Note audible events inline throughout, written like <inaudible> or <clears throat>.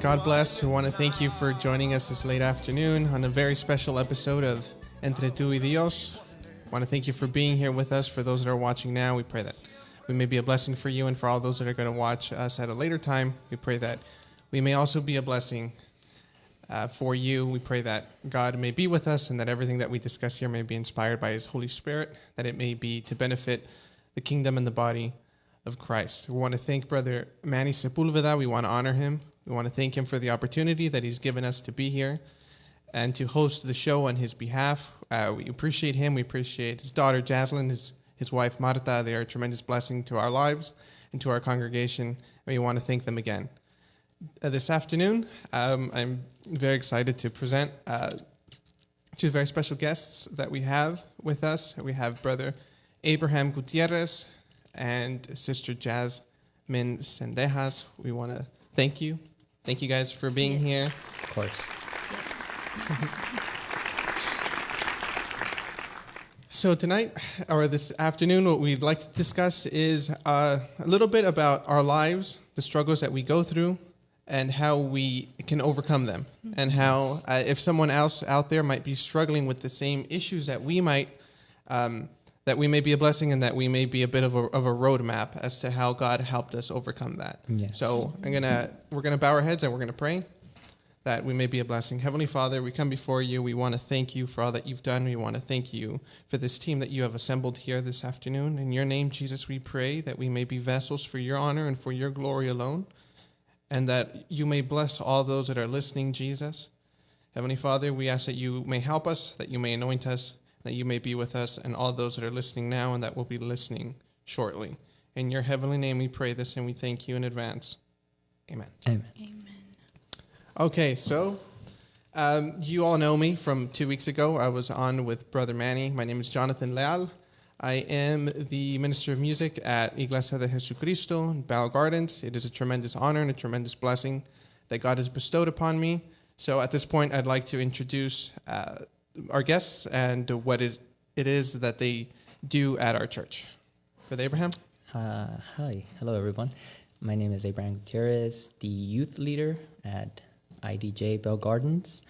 God bless. We want to thank you for joining us this late afternoon on a very special episode of Entre tú y Dios. I want to thank you for being here with us. For those that are watching now, we pray that we may be a blessing for you, and for all those that are going to watch us at a later time, we pray that we may also be a blessing uh, for you. We pray that God may be with us and that everything that we discuss here may be inspired by His Holy Spirit, that it may be to benefit the kingdom and the body of Christ. We want to thank Brother Manny Sepulveda. We want to honor him. We want to thank him for the opportunity that he's given us to be here and to host the show on his behalf. Uh, we appreciate him. We appreciate his daughter, Jaslyn, his, his wife, Marta. They are a tremendous blessing to our lives and to our congregation. And we want to thank them again. Uh, this afternoon, um, I'm very excited to present uh, two very special guests that we have with us. We have Brother Abraham Gutierrez and Sister Jasmine Sendejas. We want to thank you. Thank you guys for being here. Of course. <laughs> So, tonight, or this afternoon, what we'd like to discuss is uh, a little bit about our lives, the struggles that we go through, and how we can overcome them. And how, uh, if someone else out there might be struggling with the same issues that we might, um, that we may be a blessing and that we may be a bit of a, of a roadmap as to how God helped us overcome that. Yes. So, I'm gonna, we're gonna bow our heads and we're gonna pray that we may be a blessing. Heavenly Father, we come before you. We want to thank you for all that you've done. We want to thank you for this team that you have assembled here this afternoon. In your name, Jesus, we pray that we may be vessels for your honor and for your glory alone, and that you may bless all those that are listening, Jesus. Heavenly Father, we ask that you may help us, that you may anoint us, that you may be with us, and all those that are listening now and that will be listening shortly. In your heavenly name, we pray this and we thank you in advance. Amen. Amen. Okay, so um, you all know me from two weeks ago. I was on with Brother Manny. My name is Jonathan Leal. I am the minister of music at Iglesia de Jesucristo in Bell Gardens. It is a tremendous honor and a tremendous blessing that God has bestowed upon me. So at this point, I'd like to introduce uh, our guests and what it, it is that they do at our church. Brother Abraham? Uh, hi. Hello, everyone. My name is Abraham Gutierrez, the youth leader at IDJ Bell Gardens.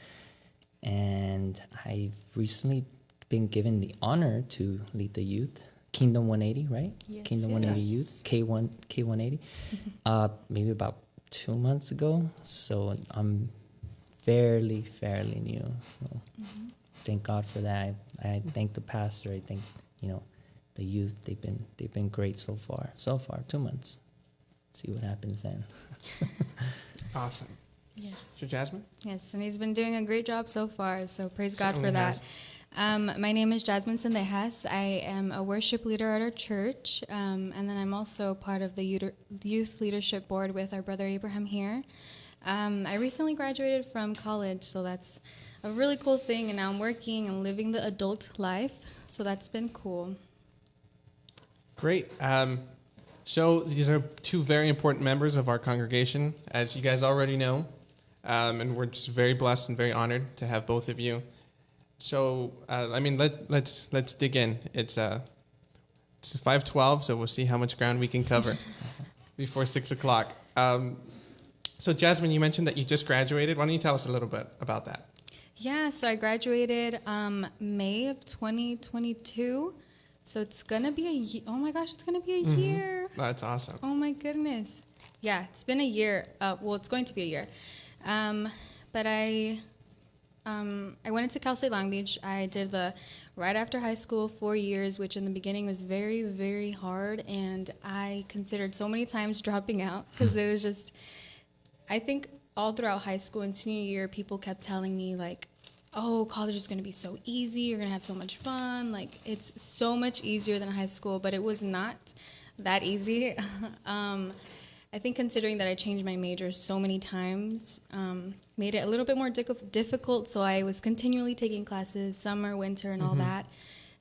And I've recently been given the honor to lead the youth. Kingdom 180, right? Yes, Kingdom 180 yes. Youth, K1, K180. <laughs> uh, maybe about two months ago. So I'm fairly, fairly new. So thank God for that. I, I thank the pastor. I thank you know the youth. They've been they've been great so far. So far, two months. See what happens then. <laughs> Awesome. Yes. So, Jasmine? Yes, and he's been doing a great job so far. So praise God Certainly for that. has. Um, my name is Jasmine Sendejas. I am a worship leader at our church, um, and then I'm also part of the youth- youth leadership board with our brother Abraham here. Um, I recently graduated from college, so that's a really cool thing. And now I'm working and living the adult life, so that's been cool. Great. Um, so these are two very important members of our congregation, as you guys already know, um, and we're just very blessed and very honored to have both of you. So uh, I mean, let, let's let's dig in. It's uh, it's five twelve, so we'll see how much ground we can cover <laughs> before six o'clock. Um, so Jasmine, you mentioned that you just graduated. Why don't you tell us a little bit about that? Yeah, so I graduated um, May of 2022. So it's gonna be a ye- oh my gosh, it's gonna be a year. That's awesome. Oh my goodness. Yeah, it's been a year. Uh, well, it's going to be a year. Um, but I um, I went into Cal State Long Beach. I did the right after high school four years, which in the beginning was very, very hard, and I considered so many times dropping out because it was just. I think all throughout high school and senior year, people kept telling me like, "Oh, college is going to be so easy. You're going to have so much fun. Like it's so much easier than high school." But it was not that easy. <laughs> um, I think considering that I changed my major so many times, um, made it a little bit more difficult. So I was continually taking classes, summer, winter, and all that.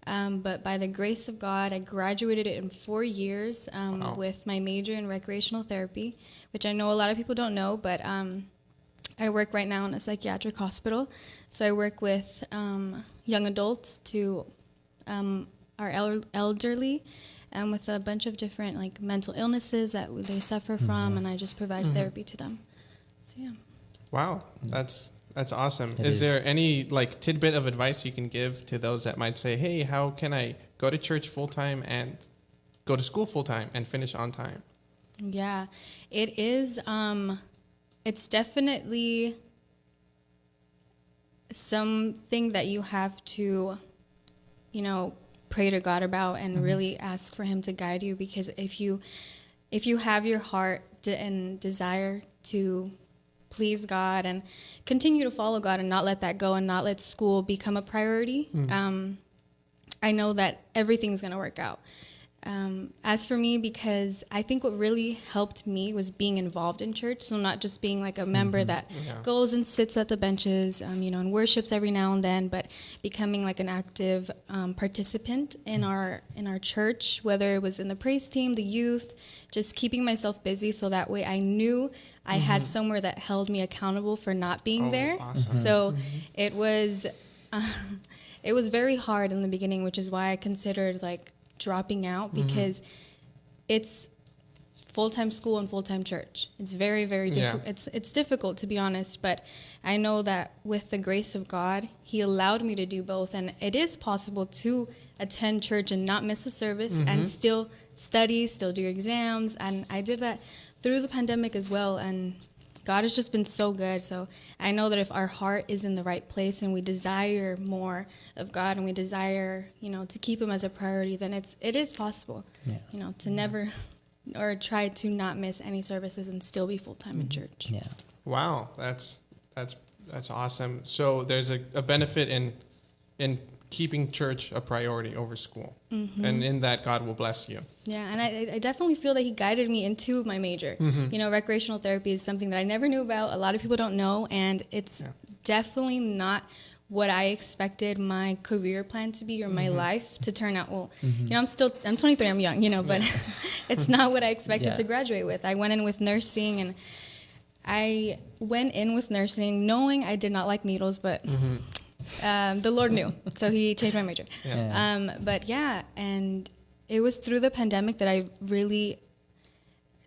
Um, but by the grace of God, I graduated it in four years um, Wow. with my major in recreational therapy, which I know a lot of people don't know, but um, I work right now in a psychiatric hospital. So I work with um, young adults to um, our el- elderly and with a bunch of different like mental illnesses that they suffer from, and I just provide therapy to them. So yeah. Wow, that's that's awesome. It is is. there any like tidbit of advice you can give to those that might say, "Hey, how can I go to church full time and go to school full time and finish on time?" Yeah, it is. Um, it's definitely something that you have to, you know, pray to God about and really ask for Him to guide you. Because if you, if you have your heart de- and desire to please God and continue to follow God and not let that go and not let school become a priority, um, I know that everything's going to work out. Um, as for me, because I think what really helped me was being involved in church. So not just being like a member that Yeah. goes and sits at the benches, um, you know, and worships every now and then, but becoming like an active um, participant in our in our church, whether it was in the praise team, the youth, just keeping myself busy so that way I knew I had mm-hmm. somewhere that held me accountable for not being Oh, there. awesome. So mm-hmm. it was uh, <laughs> it was very hard in the beginning, which is why I considered like dropping out mm-hmm. because it's full time school and full time church. It's very very Yeah. difficult. It's it's difficult to be honest, but I know that with the grace of God, He allowed me to do both, and it is possible to attend church and not miss a service and still study, still do your exams, and I did that through the pandemic as well, and. God has just been so good. So I know that if our heart is in the right place and we desire more of God and we desire, you know, to keep Him as a priority, then it's it is possible, Yeah. you know, to never <laughs> or try to not miss any services and still be full time in mm-hmm. church. Yeah. Wow, that's that's that's awesome. So there's a, a benefit in in keeping church a priority over school, mm-hmm. and in that God will bless you. Yeah, and I, I definitely feel that he guided me into my major. Mm-hmm. You know, recreational therapy is something that I never knew about. A lot of people don't know, and it's Yeah. definitely not what I expected my career plan to be or my Mm-hmm. life to turn out. Well, mm-hmm. you know, I'm still I'm 23, I'm young, you know, but <laughs> it's not what I expected Yeah. to graduate with. I went in with nursing, and I went in with nursing knowing I did not like needles, but. Um, the Lord knew, so He changed my major. Yeah. Yeah. Um, but yeah, and it was through the pandemic that I really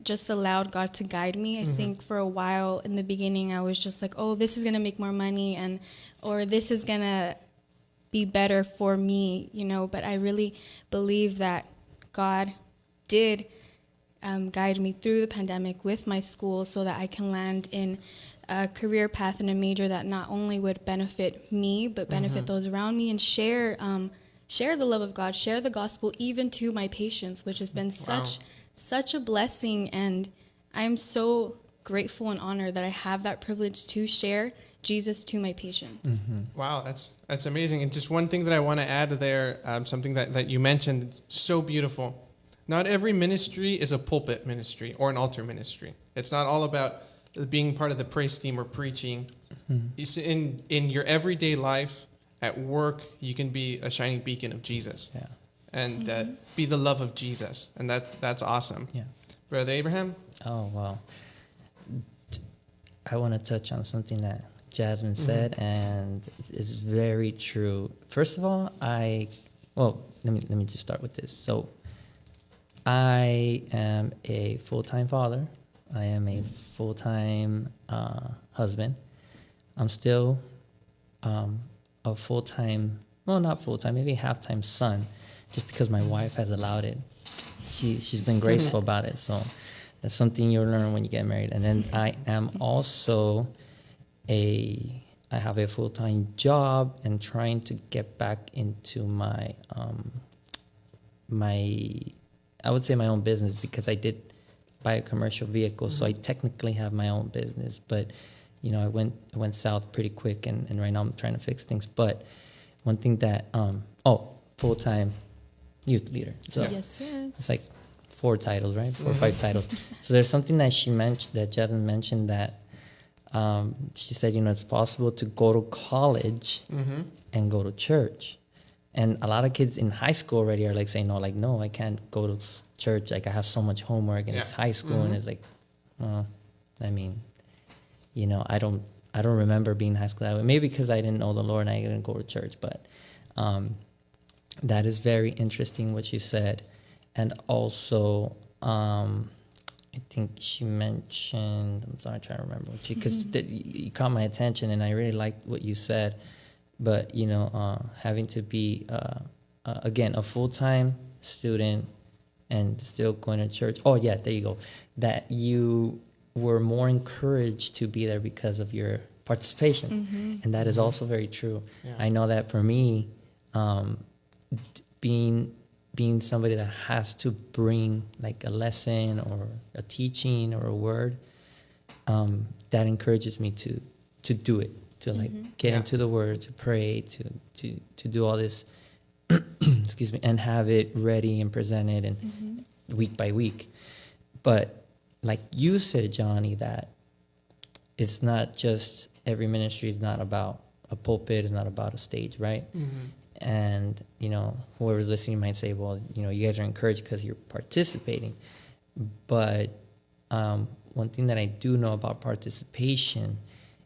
just allowed God to guide me. I think for a while in the beginning, I was just like, oh, this is going to make more money and, or this is going to be better for me, you know. But I really believe that God did um, guide me through the pandemic with my school so that I can land in a career path and a major that not only would benefit me but benefit those around me and share um, share the love of God, share the gospel even to my patients, which has been such such a blessing and I'm so grateful and honored that I have that privilege to share Jesus to my patients. Wow, that's that's amazing. And just one thing that I want to add there, um, something that, that you mentioned, so beautiful. Not every ministry is a pulpit ministry or an altar ministry. It's not all about being part of the praise team or preaching. It's in in your everyday life, at work, you can be a shining beacon of Jesus Yeah. and uh, be the love of Jesus, and that's that's awesome. Yeah. Brother Abraham. Oh well, I want to touch on something that Jasmine said, and it's very true. First of all, I well let me let me just start with this. So, I am a full time father. I am a full time uh, husband. I'm still um, a full time, well, not full time, maybe half time son, just because my wife has allowed it. She she's been graceful about it. So that's something you'll learn when you get married. And then I am also a I have a full time job and trying to get back into my um, my I would say my own business because I did buy a commercial vehicle, so I technically have my own business. But you know, I went I went south pretty quick, and, and right now I'm trying to fix things. But one thing that um, oh full time youth leader. So Yes, yes. it's like four titles, right? 4 or five titles. <laughs> So there's something that she mentioned that Jasmine mentioned that um, she said, you know, it's possible to go to college and go to church. And a lot of kids in high school already are like saying, no, like, no, I can't go to church. Like, I have so much homework and it's high school. And it's like, well, I mean, you know, I don't, I don't remember being high school that way. Maybe because I didn't know the Lord and I didn't go to church. But um, that is very interesting what she said. And also, um, I think she mentioned, I'm sorry, I'm trying to remember, because <laughs> you caught my attention and I really liked what you said. But, you know, uh, having to be, uh, uh, again, a full time student and still going to church. Oh, yeah, there you go. That you were more encouraged to be there because of your participation. And that is also very true. Yeah. I know that for me, um, being being somebody that has to bring like a lesson or a teaching or a word, um, that encourages me to to do it, to like mm-hmm. get Yeah. into the word, to pray, to to to do all this. <clears throat> excuse me, and have it ready and presented and mm-hmm. week by week. But like you said, Johnny, that it's not just every ministry is not about a pulpit, it's not about a stage, right? Mm-hmm. And you know, whoever's listening might say, "Well, you know, you guys are encouraged because you're participating." But um, one thing that I do know about participation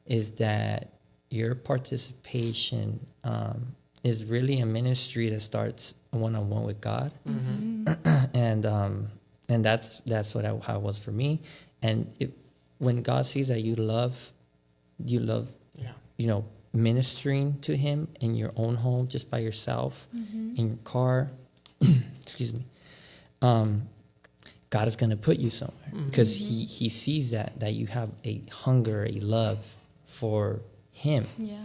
is that your participation um, is really a ministry that starts one on one with God, <clears throat> and um, and that's that's what I, how it was for me. And it, when God sees that you love, you love Yeah. you know, ministering to him in your own home, just by yourself, in your car, <clears throat> excuse me, um, God is going to put you somewhere. Because he, he sees that, that you have a hunger, a love for him. Yeah.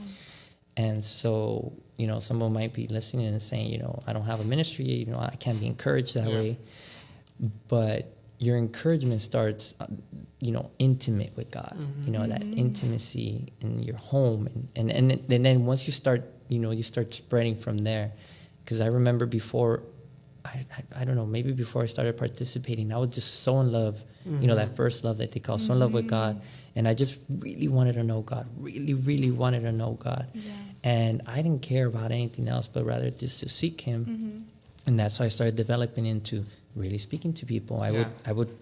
And so, you know, someone might be listening and saying, you know, I don't have a ministry, you know, I can't be encouraged that Yeah. way. But your encouragement starts, uh, you know, intimate with God, you know, that mm-hmm. intimacy in your home. And, and, and, then- and then once you start, you know, you start spreading from there. Because I remember before, I, I, I don't know, maybe before I started participating, I was just so in love, you know, that mm-hmm. first love that they call, so in love with mm-hmm. God. And I just really wanted to know God, really, really wanted to know God. Yeah. And I didn't care about anything else, but rather just to seek Him. Mm-hmm. And that's how I started developing into really speaking to people. I would, I would,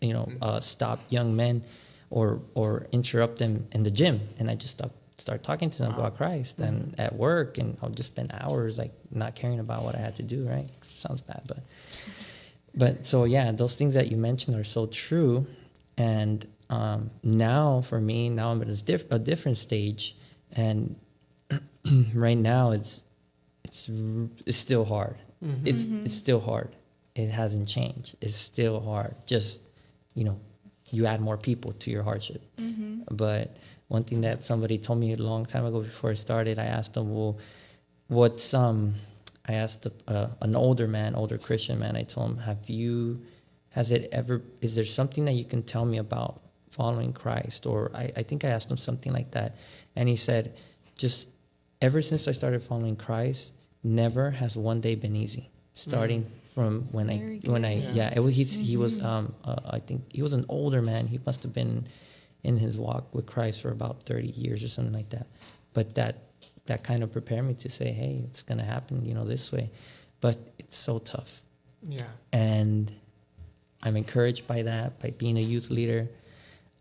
you know, mm-hmm. uh, stop young men, or or interrupt them in the gym, and I just stop, start talking to them about Christ. And mm-hmm. at work, and I'll just spend hours like not caring about what I had to do. Right? Sounds bad, but but so yeah, those things that you mentioned are so true. And um, now for me, now I'm at a, diff- a different stage, and <clears throat> right now it's it's it's still hard. It's it's still hard. It hasn't changed. It's still hard. Just you know, you add more people to your hardship. But one thing that somebody told me a long time ago before I started, I asked them, well, what's um I asked a, uh, an older man, older Christian man. I told him, "Have you? Has it ever? Is there something that you can tell me about following Christ?" Or I, I think I asked him something like that, and he said, "Just ever since I started following Christ, never has one day been easy. Starting from when Very I when I good. yeah, it was he's, he was um uh, I think he was an older man. He must have been in his walk with Christ for about thirty years or something like that. But that that kind of prepared me to say, hey, it's gonna happen, you know, this way. But it's so tough, Yeah. and I'm encouraged by that by being a youth leader.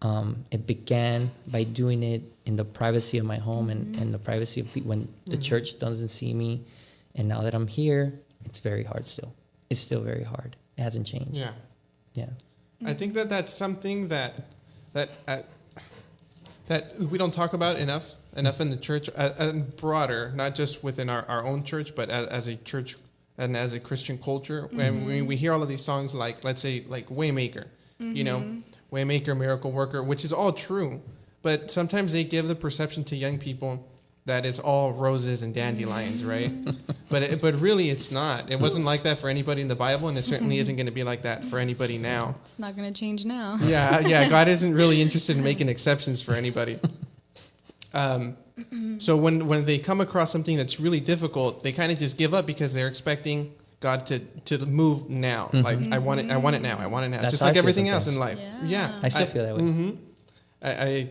Um, it began by doing it in the privacy of my home and, and the privacy of pe- when the church doesn't see me. And now that I'm here, it's very hard still. It's still very hard. It hasn't changed. Yeah. Yeah. I think that that's something that that uh, that we don't talk about enough enough in the church uh, and broader, not just within our, our own church, but as, as a church and as a Christian culture. When we, we hear all of these songs, like let's say like Waymaker, you know, Waymaker, Miracle Worker, which is all true, but sometimes they give the perception to young people that it's all roses and dandelions, <laughs> right? but it, but really, it's not. It wasn't like that for anybody in the Bible, and it certainly isn't going to be like that for anybody now. It's not going to change now. <laughs> Yeah, yeah. <laughs> God isn't really interested in making exceptions for anybody. Um, so when when they come across something that's really difficult, they kind of just give up because they're expecting God to to move now. Like I want it. I want it now. I want it now. Mm-hmm. That's Just like everything else in life. Yeah. Yeah. I still feel that way. hmm I, I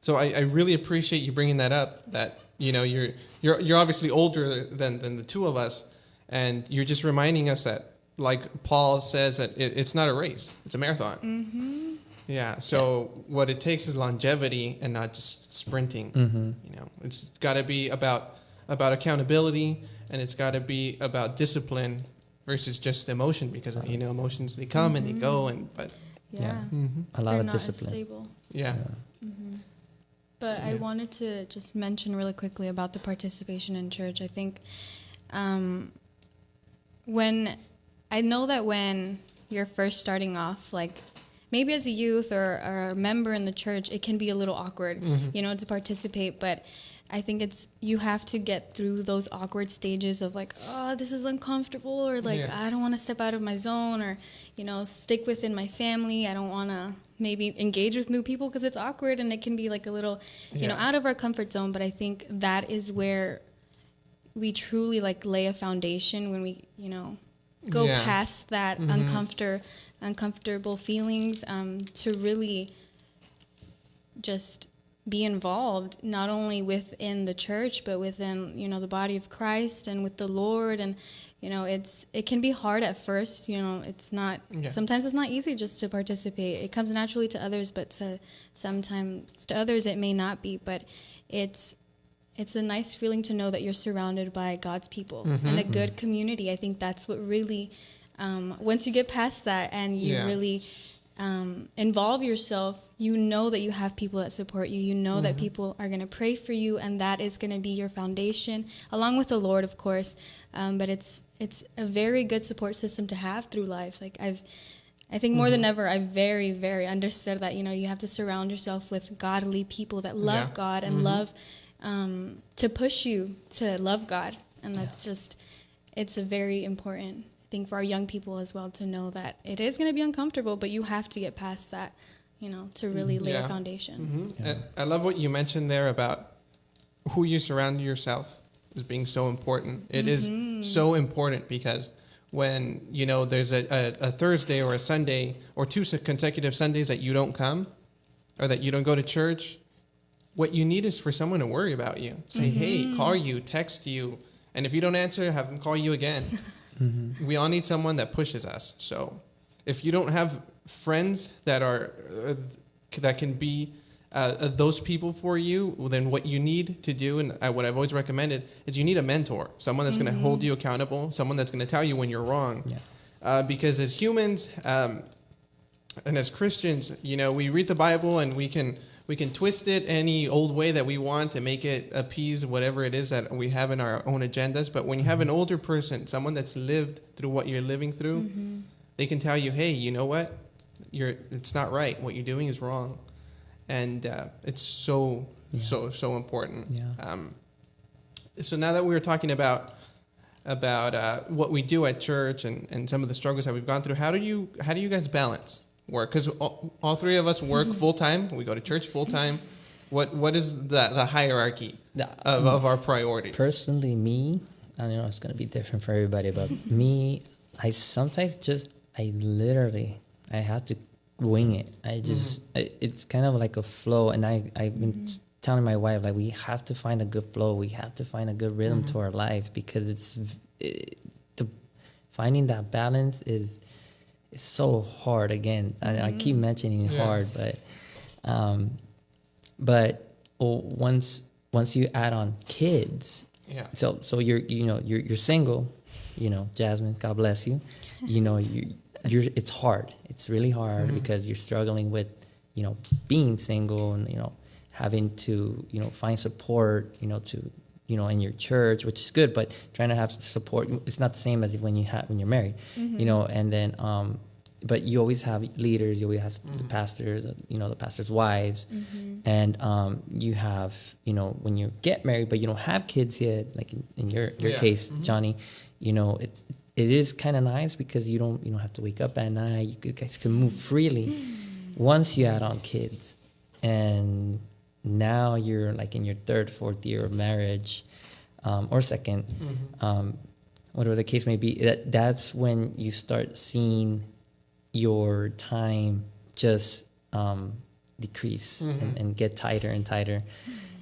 so I, I really appreciate you bringing that up. That you know you're you're you're obviously older than than the two of us, and you're just reminding us that like Paul says that it, it's not a race; it's a marathon. Mm-hmm. Yeah. So what it takes is longevity and not just sprinting. Mm-hmm. You know, it's got to be about about accountability and it's got to be about discipline versus just emotion because you know emotions they come and they go and but Yeah. Yeah. hmm A lot They're of discipline. stable. yeah. But So, I wanted to just mention really quickly about the participation in church. I think um, when I know that when you're first starting off, like maybe as a youth or, or a member in the church, it can be a little awkward, you know, to participate. But I think it's you have to get through those awkward stages of like, oh, this is uncomfortable, or like Yeah. I don't want to step out of my zone, or you know, stick within my family. I don't want to maybe engage with new people because it's awkward and it can be like a little, you know, out of our comfort zone. But I think that is where we truly like lay a foundation when we, you know, go Yeah. past that uncomfortable uncomfortable feelings um, to really just be involved not only within the church but within you know the body of Christ and with the Lord and you know it's it can be hard at first you know it's not Yeah. sometimes it's not easy just to participate it comes naturally to others but to sometimes to others it may not be but it's it's a nice feeling to know that you're surrounded by God's people and a good community. I think that's what really, um, once you get past that and you Yeah. really um, involve yourself, you know that you have people that support you. You know that people are going to pray for you, and that is going to be your foundation, along with the Lord, of course. Um, but it's it's a very good support system to have through life. Like I've. I think more than ever, I very, very understood that you know you have to surround yourself with godly people that love Yeah. God and love um, to push you to love God, and that's just it's a very important thing for our young people as well to know that it is going to be uncomfortable, but you have to get past that, you know, to really mm-hmm. lay Yeah. a foundation. hmm And I love what you mentioned there about who you surround yourself as being so important. It is mm-hmm. so important because when you know there's a, a, a Thursday or a Sunday or two consecutive Sundays that you don't come or that you don't go to church, what you need is for someone to worry about you. Say, hey, mm-hmm. call you, text you, and if you don't answer, have them call you again. <laughs> We all need someone that pushes us. So if you don't have friends that are uh, that can be uh, uh, those people for you, well, then what you need to do, and uh, what I've always recommended, is you need a mentor, someone that's going to hold you accountable, someone that's going to tell you when you're wrong. Yeah. Uh, because as humans um, and as Christians, you know, we read the Bible and we can we can twist it any old way that we want to make it appease whatever it is that we have in our own agendas. But when you have an older person, someone that's lived through what you're living through, they can tell you, "Hey, you know what? You're it's not right. What you're doing is wrong," and uh, it's so Yeah. so so important. Yeah. Um, so now that we were talking about about uh, what we do at church and, and some of the struggles that we've gone through, how do you how do you guys balance work? Because all, all three of us work mm-hmm. full time. We go to church full time. What what is the the hierarchy of, of our priorities? Personally, me, I don't know it's gonna be different for everybody, but me, I sometimes just, I literally, I have to wing it. I mm-hmm. just, I, it's kind of like a flow, and I, I've been mm-hmm. s- telling my wife like we have to find a good flow. We have to find a good rhythm to our life because it's, it, the finding that balance is, is so hard. Again, I, I keep mentioning Yeah. hard, but, um, but oh, once once you add on kids, yeah. so so you're you know you're you're single, you know Jasmine, God bless you. You know you you're it's hard. It's really hard because you're struggling with you know being single and you know having to you know find support you know to you know in your church which is good but trying to have support it's not the same as if when you have when you're married you know and then um but you always have leaders you always have the pastors you know the pastors wives and um you have you know when you get married but you don't have kids yet like in, in your your Yeah. case johnny you know it's it is kind of nice because you don't you don't have to wake up at night you guys can move freely <gasps> once you add on kids and now you're like in your third fourth year of marriage um, or 2nd um, whatever the case may be, that that's when you start seeing your time just um, decrease and, and get tighter and tighter,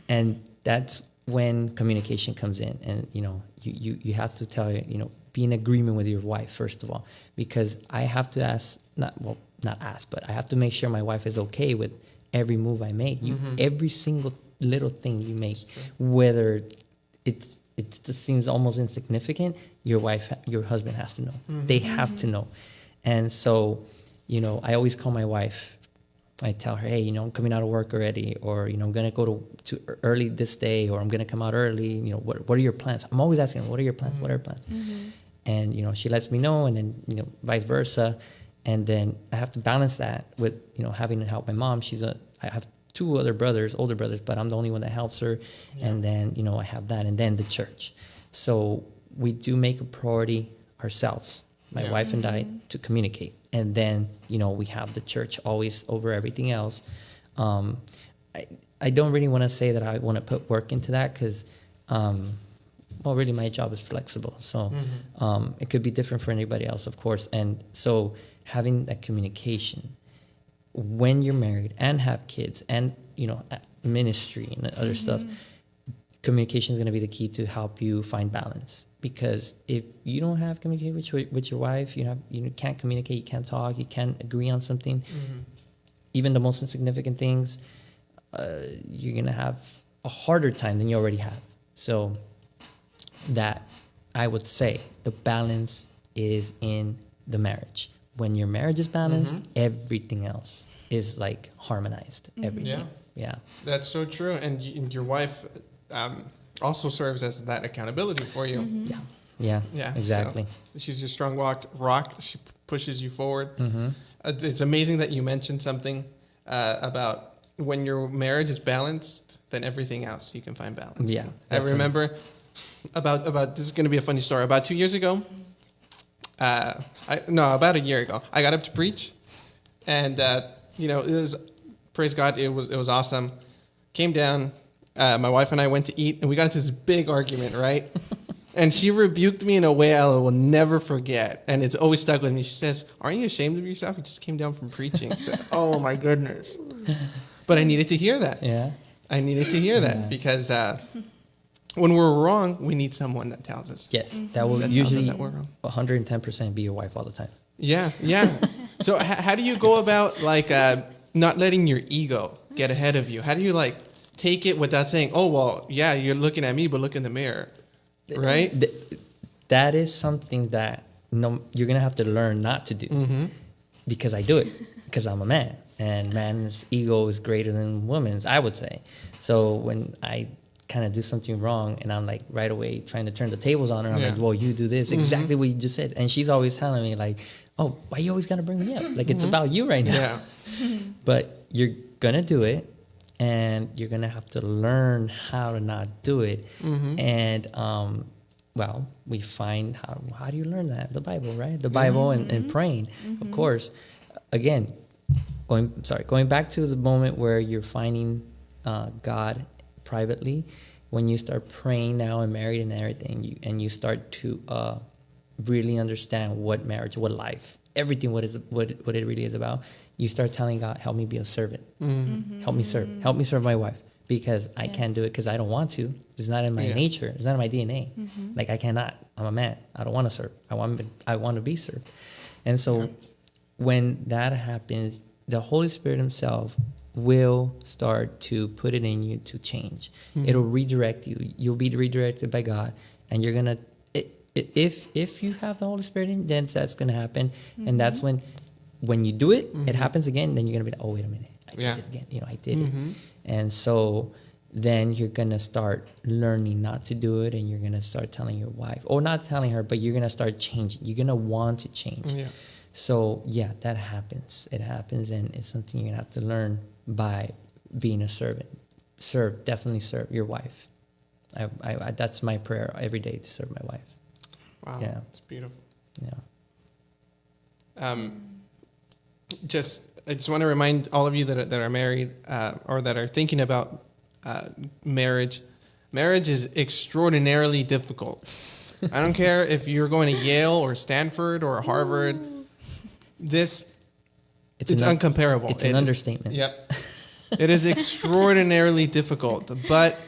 and that's when communication comes in. And you know, you you, you have to tell you know be in agreement with your wife first of all, because I have to ask not well not ask, but I have to make sure my wife is okay with every move I make. You mm-hmm. every single little thing you make, whether it's it just seems almost insignificant. Your wife, your husband has to know. Mm-hmm. They have to know, and so, you know, I always call my wife. I tell her, hey, you know, I'm coming out of work already, or you know, I'm gonna go to, to early this day, or I'm gonna come out early. You know, what what are your plans? I'm always asking, what are your plans? What are your mm-hmm. plans? And you know, she lets me know, and then you know, vice versa. And then I have to balance that with you know having to help my mom. She's a I have two other brothers, older brothers, but I'm the only one that helps her. And then, you know, I have that and then the church. So we do make a priority ourselves, my Yeah. wife and I, to communicate. And then, you know, we have the church always over everything else. Um, I, I don't really want to say that I want to put work into that because, um, well, really my job is flexible. So um, it could be different for anybody else, of course. And so having that communication when you're married and have kids and you know ministry and other stuff communication is going to be the key to help you find balance. Because if you don't have communication with your, with your wife you have you can't communicate you can't talk you can't agree on something even the most insignificant things uh, you're going to have a harder time than you already have. So that i would say the balance is in the marriage when your marriage is balanced everything else is like harmonized everything yeah, yeah. That's so true. And, y- and your wife um, also serves as that accountability for you. yeah yeah Yeah, exactly so she's your strong walk, rock. She p- pushes you forward. Mm-hmm. Uh, it's amazing that you mentioned something uh, about when your marriage is balanced, then everything else you can find balance. Yeah, I remember about about this is going to be a funny story. About two years ago, uh, I, no, about a year ago, I got up to preach, and uh, you know it was praise God, it was it was awesome. Came down, uh, my wife and I went to eat, and we got into this big argument, right? <laughs> and she rebuked me in a way I will never forget, and it's always stuck with me. She says, "Aren't you ashamed of yourself? You just came down from preaching." I said, <laughs> oh my goodness! But I needed to hear that. yeah I needed to hear that Yeah. because uh, when we're wrong, we need someone that tells us. yes that will That tells us usually that we're wrong. 110% be your wife all the time Yeah, yeah. <laughs> so h- how do you go about like uh, not letting your ego get ahead of you? How do you like take it without saying, "Oh well, yeah, you're looking at me, but look in the mirror," right? Th- that is something that no, you're gonna have to learn not to do Mm-hmm. because I do it because I'm a man and man's ego is greater than woman's I would say so when I kind of do something wrong and I'm like right away trying to turn the tables on her. I'm Yeah. like well you do this. Mm-hmm. Exactly what you just said. And she's always telling me like oh why you always gotta bring me up? Like it's mm-hmm. about you right now. Yeah, <laughs> but you're gonna do it and you're gonna have to learn how to not do it. Mm-hmm. And um, well we find how how do you learn that? The bible right? The bible and, and praying of course. Again going sorry going back to the moment where you're finding uh, god privately when you start praying now and married and everything you, and you start to uh, really understand what marriage what life everything what is what, what it really is about you start telling god help me be a servant. Mm-hmm. Help me serve. Mm-hmm. Help me serve my wife because i can't do it because i don't want to. It's not in my Yeah. nature. It's not in my dna mm-hmm. like i cannot. I'm a man. I don't want to serve. I want i want to be served. And so when that happens the holy spirit himself will start to put it in you to change. Mm-hmm. It'll redirect you. You'll be redirected by god and you're gonna i- i- if if you have the holy spirit in then that's gonna happen. And mm-hmm. that's when when you do it it mm-hmm. happens again then you're gonna be like oh wait a minute. I did Yeah. it again. You know i did it. And so then you're gonna start learning not to do it and you're gonna start telling your wife or not telling her but you're gonna start changing. You're gonna want to change. Yeah. so yeah, that happens. It happens, and it's something you're gonna have to learn by being a servant. Serve, definitely serve your wife. I, I, I that's my prayer every day to serve my wife. Wow, Yeah. it's beautiful. Yeah. Um, just, I just want to remind all of you that are, that are married uh, or that are thinking about uh, marriage. Marriage is extraordinarily difficult. I don't care if you're going to Yale or Stanford or Harvard. <laughs> This it's, an uncomparable. It's an It is- understatement. Yep. <laughs> it is extraordinarily difficult, but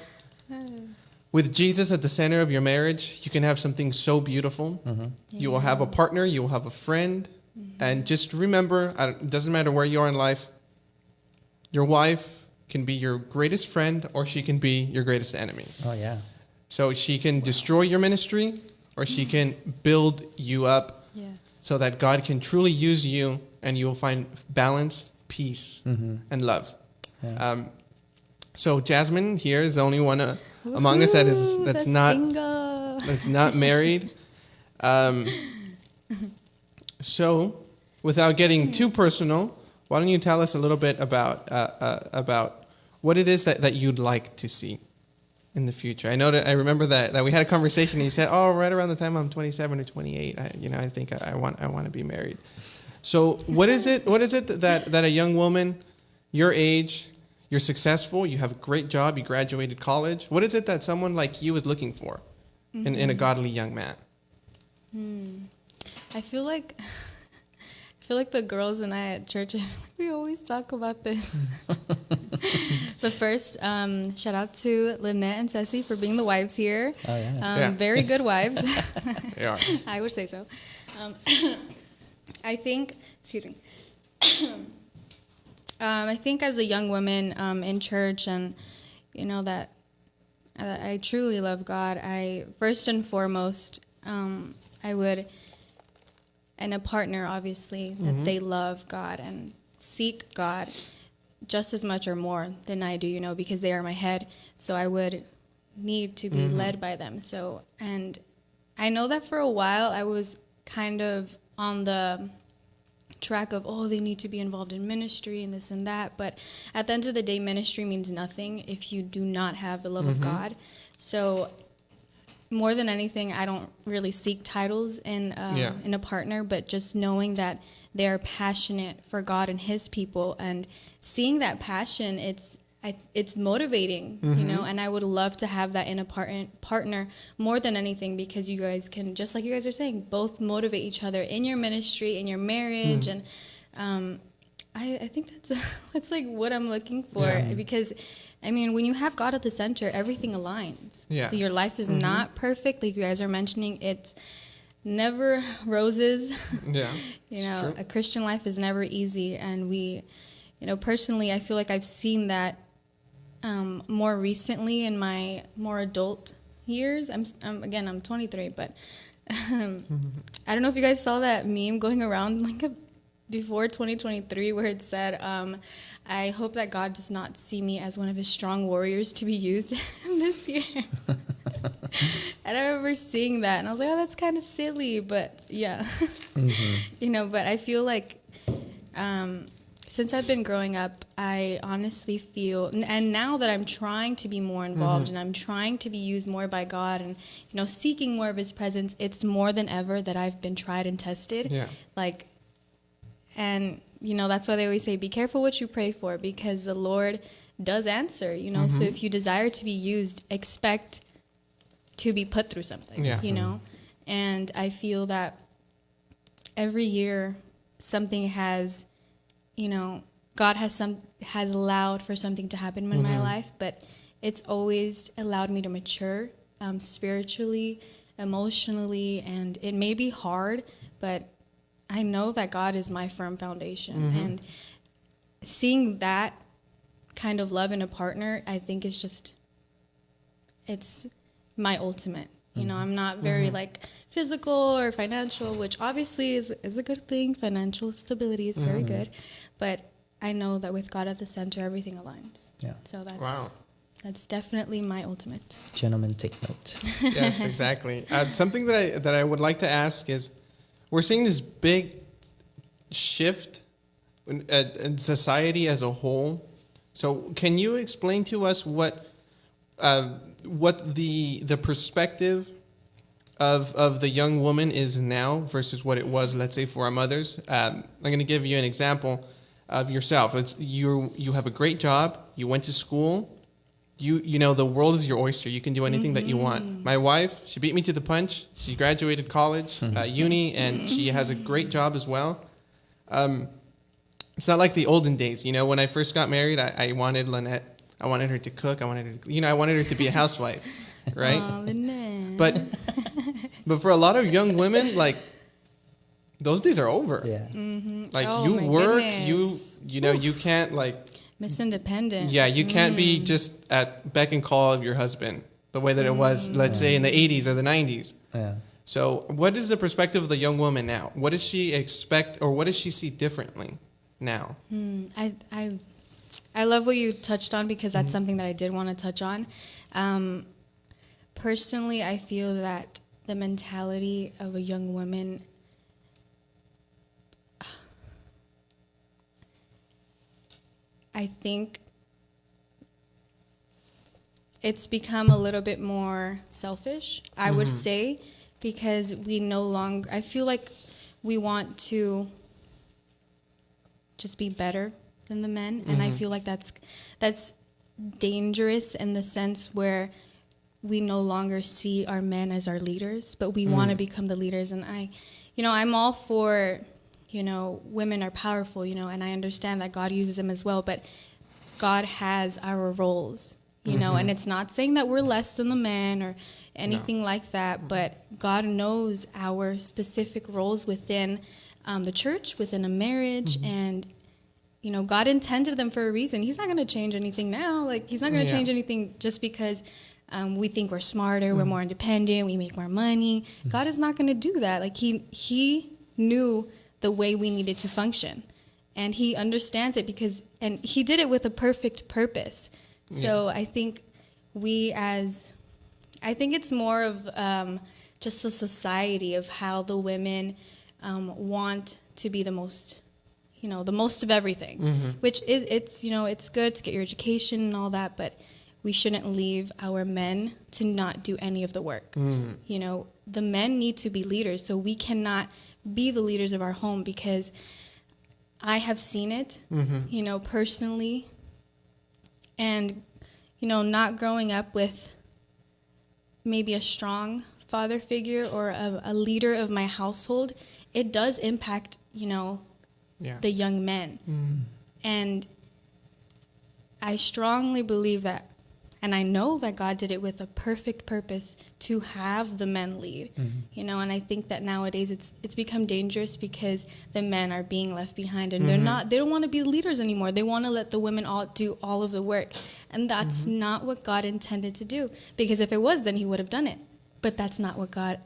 with Jesus at the center of your marriage, you can have something so beautiful. Mm-hmm. You will have a partner, you will have a friend, mm-hmm. and just remember, it doesn't matter where you are in life. Your wife can be your greatest friend, or she can be your greatest enemy. Oh yeah. So she can destroy your ministry, or she can build you up Yes. so that God can truly use you and you will find balance, peace, and love. Yeah. Um, so Jasmine here is the only one uh, among us that is that's not single. that's not married. Um, so, without getting too personal, why don't you tell us a little bit about uh, uh, about what it is that, that you'd like to see in the future? I know that I remember that, that we had a conversation and you said, "Oh, right around the time I'm 27 or 28, I, you know, I think I, I want I want to be married." So, what is it? What is it that that a young woman your age, you're successful, you have a great job, you graduated college. What is it that someone like you is looking for in, in a godly young man? I feel like <laughs> I feel like the girls and I at church <laughs> we always talk about this. <laughs> but first, um, shout out to Lynette and Ceci for being the wives here. Oh yeah. Um, Yeah. Very good wives. They are. I would say so. Um, I think, excuse me. <coughs> um, I think as a young woman um, in church, and you know that uh, I truly love God. I first and foremost, um, I would, and a partner, obviously, that they love God and seek God just as much or more than I do. You know, because they are my head. So I would need to be led by them. So and I know that for a while I was kind of on the track of oh they need to be involved in ministry and this and that. But at the end of the day ministry means nothing if you do not have the love of god. So more than anything i don't really seek titles in um, Yeah. in a partner but just knowing that they are passionate for god and his people. And seeing that passion it's I, it's motivating, you know, mm-hmm. and I would love to have that in a partner partner more than anything because you guys can, just like you guys are saying, both motivate each other in your ministry, in your marriage, mm. and um, I, I think that's <laughs> that's like what I'm looking for because, I mean, when you have God at the center, everything aligns. Yeah. your life is mm-hmm. not perfect, like you guys are mentioning. It's never <laughs> roses. Yeah. <laughs> You know, a Christian life is never easy, and we, you know, personally, I feel like I've seen that um, more recently in my more adult years. I'm, I'm again, I'm 23, but um, I don't know if you guys saw that meme going around <laughs> like a, before 2023 where it said, um, "I hope that God does not see me as one of His strong warriors to be used <laughs> this year." <laughs> and I remember seeing that, and I was like, "Oh, that's kind of silly," but yeah, you know. But I feel like um, since I've been growing up, I honestly feel, and- now that I'm trying to be more involved mm-hmm. and I'm trying to be used more by God and, you know, seeking more of His presence, it's more than ever that I've been tried and tested. Yeah. Like, and, you know, that's why they always say, be careful what you pray for because the Lord does answer, you know. So mm-hmm. if you desire to be used, expect to be put through something, Yeah. you know. Mm-hmm. And I feel that every year something has you know god has some has allowed for something to happen in my life but it's always allowed me to mature um, spiritually emotionally and it may be hard but i know that god is my firm foundation. And seeing that kind of love in a partner i think is just it's my ultimate. You know, I'm not very like physical or financial, which obviously is is a good thing. Financial stability is very good, but I know that with God at the center, everything aligns. Yeah. So that's Wow. that's definitely my ultimate. Gentlemen, take note. <laughs> yes, exactly. Uh, something that I that I would like to ask is, we're seeing this big shift in, uh, in society as a whole. So, can you explain to us what uh, what the the perspective of of the young woman is now versus what it was, let's say, for our mothers? Um, I'm going to give you an example of yourself. It's you you have a great job. You went to school you you know the world is your oyster. You can do anything that you Mm-hmm. want. My wife, she beat me to the punch. She graduated college, uh, uni, and she has a great job as well. Um, it's not like the olden days. You know, when I first got married, I, I wanted Lynette. I wanted her to cook. I wanted her, to, you know, I wanted her to be a housewife, <laughs> right? Aw, But but for a lot of young women, like those days are over. Yeah. Like Oh, you work, goodness. you you know, you can't like Miss Independent. yeah, you can't Mm. be just at beck and call of your husband the way that it was, let's say in the 80s or the 90s. Yeah. So, what is the perspective of the young woman now? What does she expect or what does she see differently now? Mm, I, I, I love what you touched on because that's something that I did want to touch on. Um, personally, I feel that the mentality of a young woman. I think it's become a little bit more selfish, I would say, because we no longer, I feel like we want to just be better than the men and i mm-hmm. feel like that's that's dangerous in the sense where we no longer see our men as our leaders but we want to mm. become the leaders and i you know i'm all for you know women are powerful you know and i understand that god uses them as well but god has our roles you know and mm-hmm. it's not saying that we're less than the men or anything like that mm-hmm. but god knows our specific roles within um, the church within a marriage and you know god intended them for a reason. He's not going to change anything now. Like he's not going to Yeah. change anything just because um, we think we're smarter we're more independent we make more money. God is not going to do that. Like he he knew the way we needed to function. And he understands it because and he did it with a perfect purpose. So i think we as I think it's more of um, just a society of how the women um, want to be the most, you know, the most of everything. Mm-hmm. Which is it's you know it's good to get your education and all that, but we shouldn't leave our men to not do any of the work. Mm-hmm. You know, the men need to be leaders, so we cannot be the leaders of our home because I have seen it, mm-hmm. you know, personally, and you know, not growing up with maybe a strong father figure or a, a leader of my household, it does impact, you know, Yeah. the young men. Mm. And I strongly believe that, and I know that God did it with a perfect purpose to have the men lead. Mm-hmm. You know, and I think that nowadays it's it's become dangerous because the men are being left behind and they're mm-hmm. not they don't want to be leaders anymore. They want to let the women all do all of the work. And that's mm-hmm. not what God intended to do. Because if it was then he would have done it. But that's not what God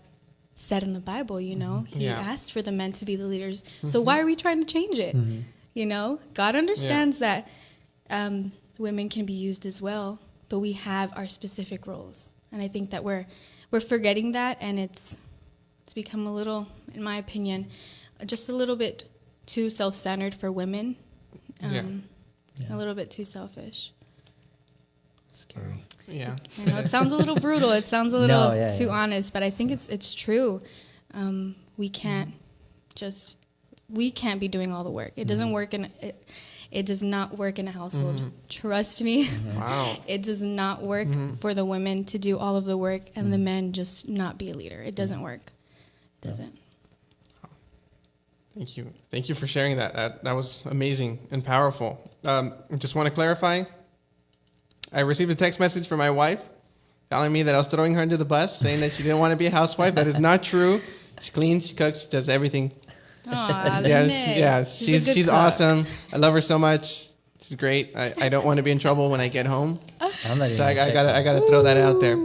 said in the Bible, you know. He Yeah. asked for the men to be the leaders. So why are we trying to change it? You know, God understands that um, women can be used as well, but we have our specific roles, and I think that we're we're forgetting that, and it's it's become a little, in my opinion, just a little bit too self-centered for women, Yeah. um, a little bit too selfish. Scary. Yeah. I know it sounds a little brutal. It sounds a <laughs> little No, yeah, too yeah. honest, but I think it's it's true. Um, we can't just we can't be doing all the work. It doesn't mm-hmm. work in it. It does not work in a household. Mm-hmm. Trust me. Mm-hmm. Wow. <laughs> It does not work for the women to do all of the work and the men just not be a leader. It doesn't work. It doesn't. Thank you. Thank you for sharing that. That, that was amazing and powerful. Um, I just want to clarify. I received a text message from my wife telling me that I was throwing her under the bus, saying that she didn't want to be a housewife. That is not true. She cleans, she cooks, she does everything. Aw, <laughs> yeah, Lynette. she, yeah, a she's she's awesome. I love her so much. She's great. I, I don't want to be in trouble when I get home, I'm not even. so I, I gotta I gotta throw that out there.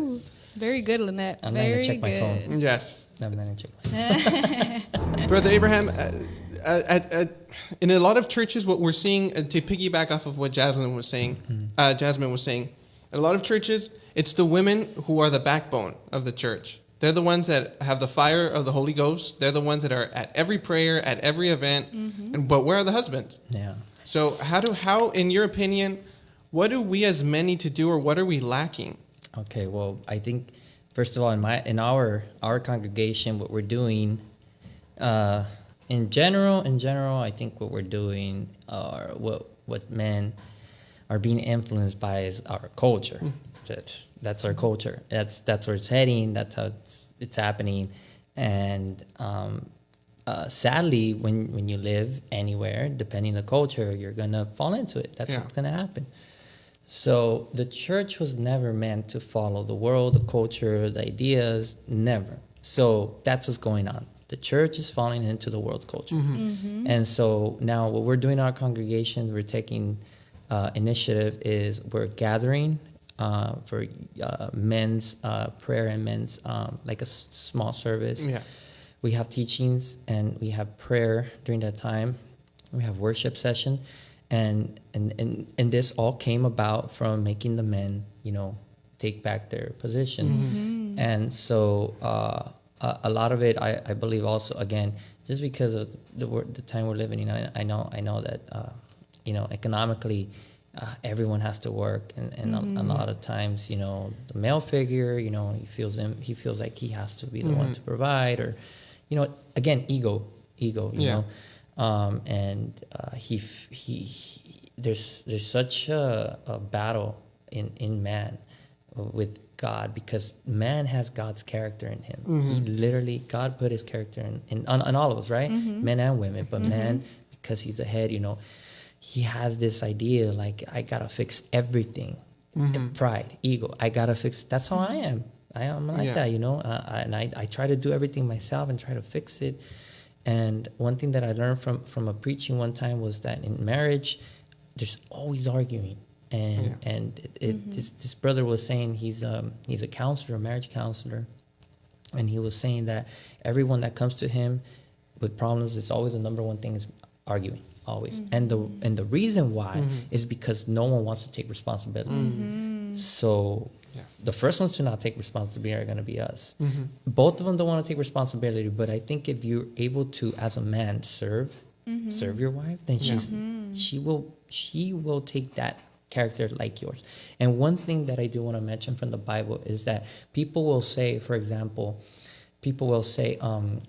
Very good, Lynette. I'm not gonna Very check my phone. Yes. I'm not gonna check my <laughs> phone. <laughs> Brother Abraham, uh, at, at, in a lot of churches, what we're seeing, uh, to piggyback off of what Jasmine was saying, uh, Jasmine was saying, in a lot of churches, it's the women who are the backbone of the church. They're the ones that have the fire of the Holy Ghost. They're the ones that are at every prayer, at every event. And, but where are the husbands? Yeah. So how do how, in your opinion, what do we as men need to do, or what are we lacking? Okay, well, I think first of all, in my in our our congregation, what we're doing, uh, in general, in general, I think what we're doing, or what what men are being influenced by is our culture. That's that's our culture. That's that's where it's heading. That's how it's it's happening, and um, uh, sadly, when when you live anywhere, depending on the culture, you're gonna fall into it. That's Yeah. what's gonna happen. So the church was never meant to follow the world, the culture, the ideas, never. So that's what's going on. The church is falling into the world's culture. And so now what we're doing in our congregations, we're taking uh, initiative is we're gathering uh, for uh, men's uh, prayer and men's um, like a s- small service. Yeah. We have teachings and we have prayer during that time. We have worship session, and and and, and this all came about from making the men, you know, take back their position. And so uh, a, lot of it, I, I believe, also again, just because of the the time we're living in, I, I know I know that uh, you know economically. Uh, everyone has to work, and, and a, a lot of times, you know, the male figure, you know, he feels him, he feels like he has to be the one to provide, or, you know, again, ego, ego, you Yeah. know, um, and uh, he, he, he there's there's such a, a battle in in man with God because man has God's character in him. Mm-hmm. He literally God put His character in in, on, on all of us, right? Mm-hmm. Men and women, but mm-hmm. man because he's the head, you know, he has this idea like I gotta fix everything. Pride, ego, I gotta fix. That's how I am. I am like Yeah. that, you know. Uh, uh, and I, I try to do everything myself and try to fix it. And one thing that I learned from from a preaching one time was that in marriage, there's always arguing. And Yeah. and it, it, mm-hmm. this this brother was saying he's um he's a counselor, a marriage counselor, and he was saying that everyone that comes to him with problems, it's always the number one thing is arguing, always. Mm-hmm. And the and the reason why mm-hmm. is because no one wants to take responsibility. So Yeah. the first ones to not take responsibility are going to be us. Both of them don't want to take responsibility, but I think if you're able to, as a man, serve, serve your wife, then she's she will she will take that character like yours. And one thing that I do want to mention from the Bible is that people will say, for example, people will say, um,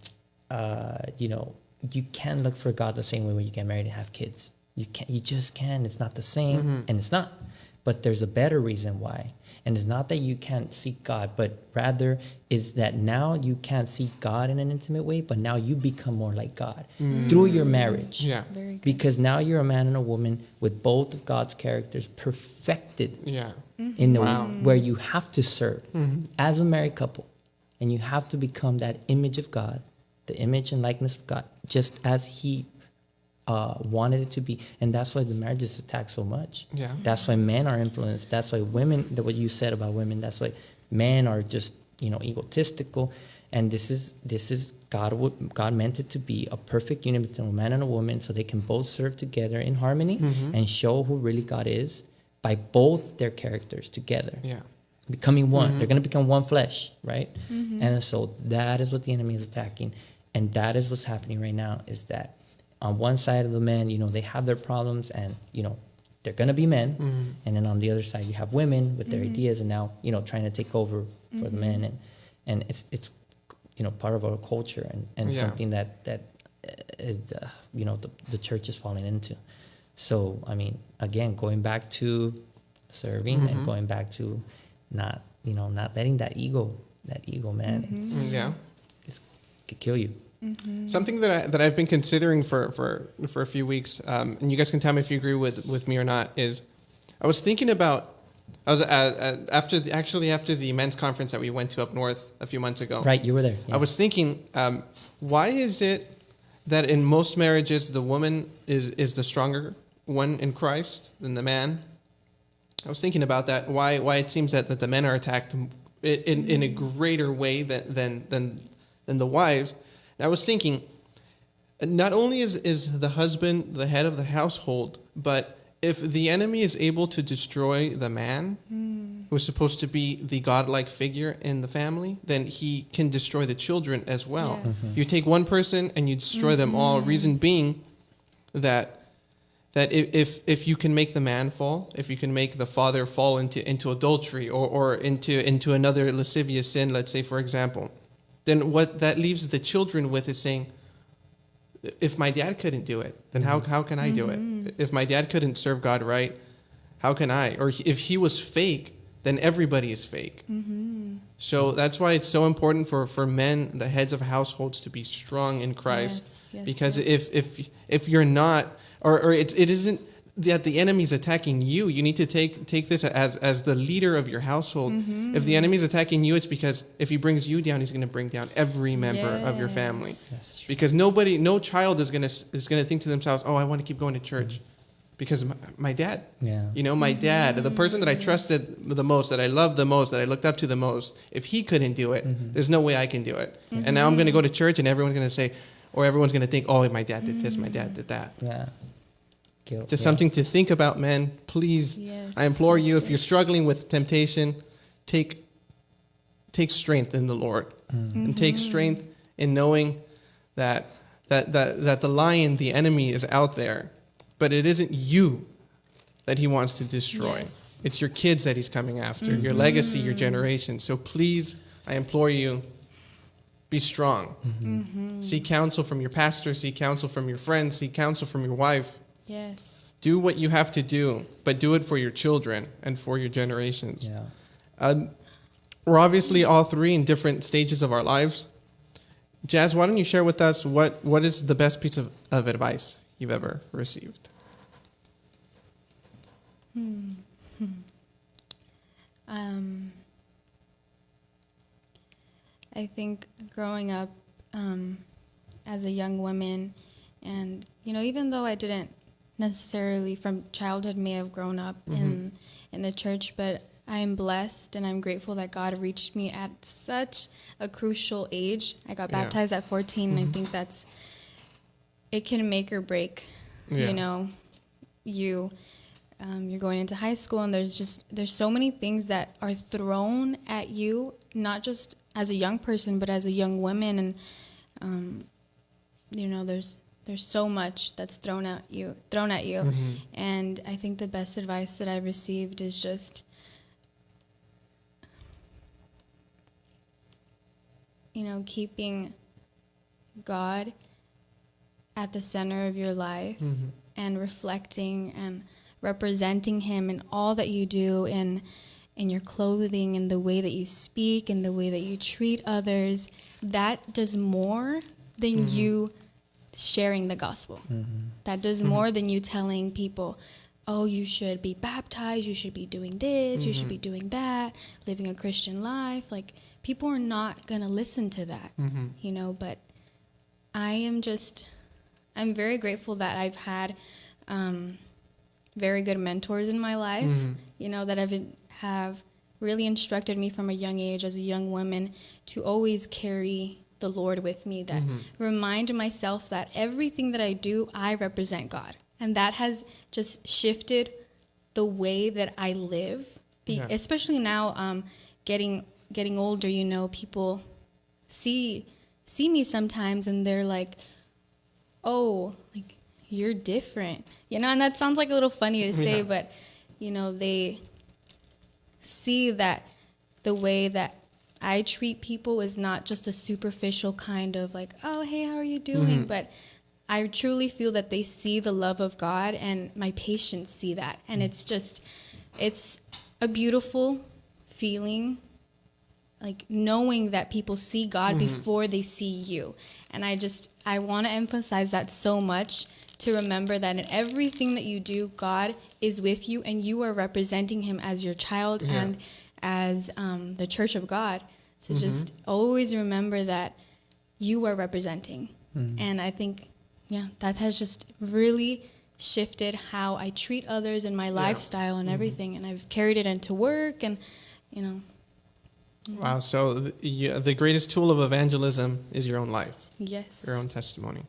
uh, you know, you can't look for God the same way when you get married and have kids. You can't. You just can. It's not the same, and it's not. But there's a better reason why. And it's not that you can't seek God, but rather is that now you can't seek God in an intimate way, but now you become more like God through your mm. marriage. Yeah. Very good. Because now you're a man and a woman with both of God's characters perfected Yeah. in the Wow. where you have to serve mm-hmm. as a married couple, and you have to become that image of God, the image and likeness of God, just as He uh, wanted it to be, and that's why the marriage is attacked so much. Yeah. That's why men are influenced. That's why women. That what you said about women. That's why men are just you know egotistical, and this is this is God. would- God meant it to be a perfect union between a man and a woman, so they can both serve together in harmony mm-hmm. and show who really God is by both their characters together Yeah. becoming one. Mm-hmm. They're going to become one flesh, right? Mm-hmm. And so that is what the enemy is attacking, and that is what's happening right now. Is that on one side of the men, you know, they have their problems, and you know, they're going to be men, and then on the other side, you have women with their ideas, and now you know, trying to take over for the men, and and it's it's you know part of our culture and and Yeah. something that that uh, uh, you know the the church is falling into. So I mean, again, going back to serving and going back to not you know not letting that ego that ego man it's, Mm, Yeah. it's could kill you Something that I, that I've been considering for for for a few weeks, um, and you guys can tell me if you agree with with me or not. Is I was thinking about I was uh, uh, after the, actually after the men's conference that we went to up north a few months ago. right you were there yeah. I was thinking, um, why is it that in most marriages the woman is is the stronger one in Christ than the man? I was thinking about that. Why why it seems that, that the men are attacked in, in, in a greater way than than than, than the wives. And I was thinking, not only is, is the husband the head of the household, but if the enemy is able to destroy the man, who's supposed to be the godlike figure in the family, then he can destroy the children as well. Yes. Mm-hmm. You take one person and you destroy them all. Mm-hmm. Reason being that that if, if if you can make the man fall, if you can make the father fall into into adultery or, or into into another lascivious sin, let's say for example, then what that leaves the children with is saying, if my dad couldn't do it, then how how can I do it? If my dad couldn't serve God right, how can I? Or if he was fake, then everybody is fake. Mm-hmm. So that's why it's so important for, for men, the heads of households, to be strong in Christ. Yes, yes, because yes. if if if you're not, or, or it, it isn't that the enemy's attacking you, you need to take take this as as the leader of your household. Mm-hmm. If the enemy's attacking you, it's because if he brings you down, he's going to bring down every member of your family. Yes. That's true. Because nobody, no child is going to is going to think to themselves, "Oh, I want to keep going to church." Mm-hmm. Because my, my dad, Yeah. you know, my dad, the mm-hmm. person that I trusted the most, that I loved the most, that I looked up to the most, if he couldn't do it, mm-hmm. there's no way I can do it. And now I'm going to go to church and everyone's going to say, or everyone's going to think, oh, my dad did this, my dad did that. Yeah. Guilt. Just yeah. something to think about, men. Please, Yes, I implore you, yes, if you're struggling with temptation, take take strength in the Lord, mm. and take mm-hmm. strength in knowing that that that that the lion, the enemy, is out there, but it isn't you that he wants to destroy. Yes. It's your kids that he's coming after, your mm-hmm. legacy, your generation. So please, I implore you, be strong. Mm-hmm. Seek counsel from your pastor, seek counsel from your friends, seek counsel from your wife. Yes. Do what you have to do, but do it for your children and for your generations. Yeah. Um, we're obviously all three in different stages of our lives. Jazz, why don't you share with us what, what is the best piece of, of advice you've ever received? Hmm. <laughs> Um, I think growing up um, as a young woman, and you know, even though I didn't necessarily from childhood may have grown up in in the church, but I am blessed and I'm grateful that God reached me at such a crucial age. I got Yeah. baptized at 14, and I think that's it can make or break. Yeah. You know, you um, you're going into high school and there's just there's so many things that are thrown at you not just as a young person but as a young woman and um, you know there's there's so much that's thrown at you thrown at you. Mm-hmm. And i think the best advice that i've received is just you know keeping god at the center of your life mm-hmm. and reflecting and representing him in all that you do in in your clothing in the way that you speak in the way that you treat others that does more than mm-hmm. you sharing the gospel. Mm-hmm. That does mm-hmm. more than you telling people oh you should be baptized you should be doing this you should be mm-hmm. doing that living a christian life. Like people are not going to listen to that you know but i am just i'm very grateful that i've had um, very good mentors in my life, you know, that have have really instructed me from a young age as a young woman to always carry the Lord with me. That remind myself that everything that I do, I represent God, and that has just shifted the way that I live. Be, Yeah. Especially now, um, getting getting older, you know, people see see me sometimes, and they're like, "Oh, like you're different," you know, and that sounds like a little funny to <laughs> say, Yeah. but you know, they see that the way that I treat people is not just a superficial kind of like, "Oh, hey, how are you doing?" Mm-hmm. But I truly feel that they see the love of God and my patients see that. And it's just it's a beautiful feeling like knowing that people see God mm-hmm. before they see you. And I just I want to emphasize that so much to remember that in everything that you do, God is with you and you are representing him as your child Yeah. and as um, the church of God. So just always remember that you are representing. And I think, yeah, that has just really shifted how I treat others in my lifestyle and everything. And I've carried it into work and, you know, Wow. So the, yeah, the greatest tool of evangelism is your own life, yes. your own testimony.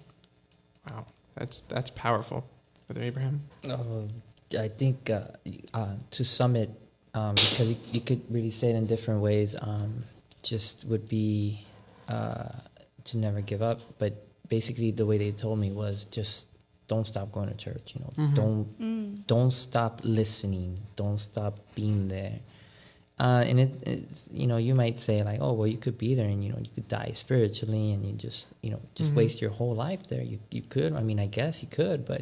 Wow. That's that's powerful. Brother Abraham. Uh, I think uh, uh, to sum it, um, because you, you could really say it in different ways, um, just would be uh, to never give up. But basically, the way they told me was just don't stop going to church. You know, don't don't stop listening. Don't stop being there. Uh, and it, it's you know you might say like oh well you could be there and you know you could die spiritually and you just you know just waste your whole life there you you could I mean I guess you could but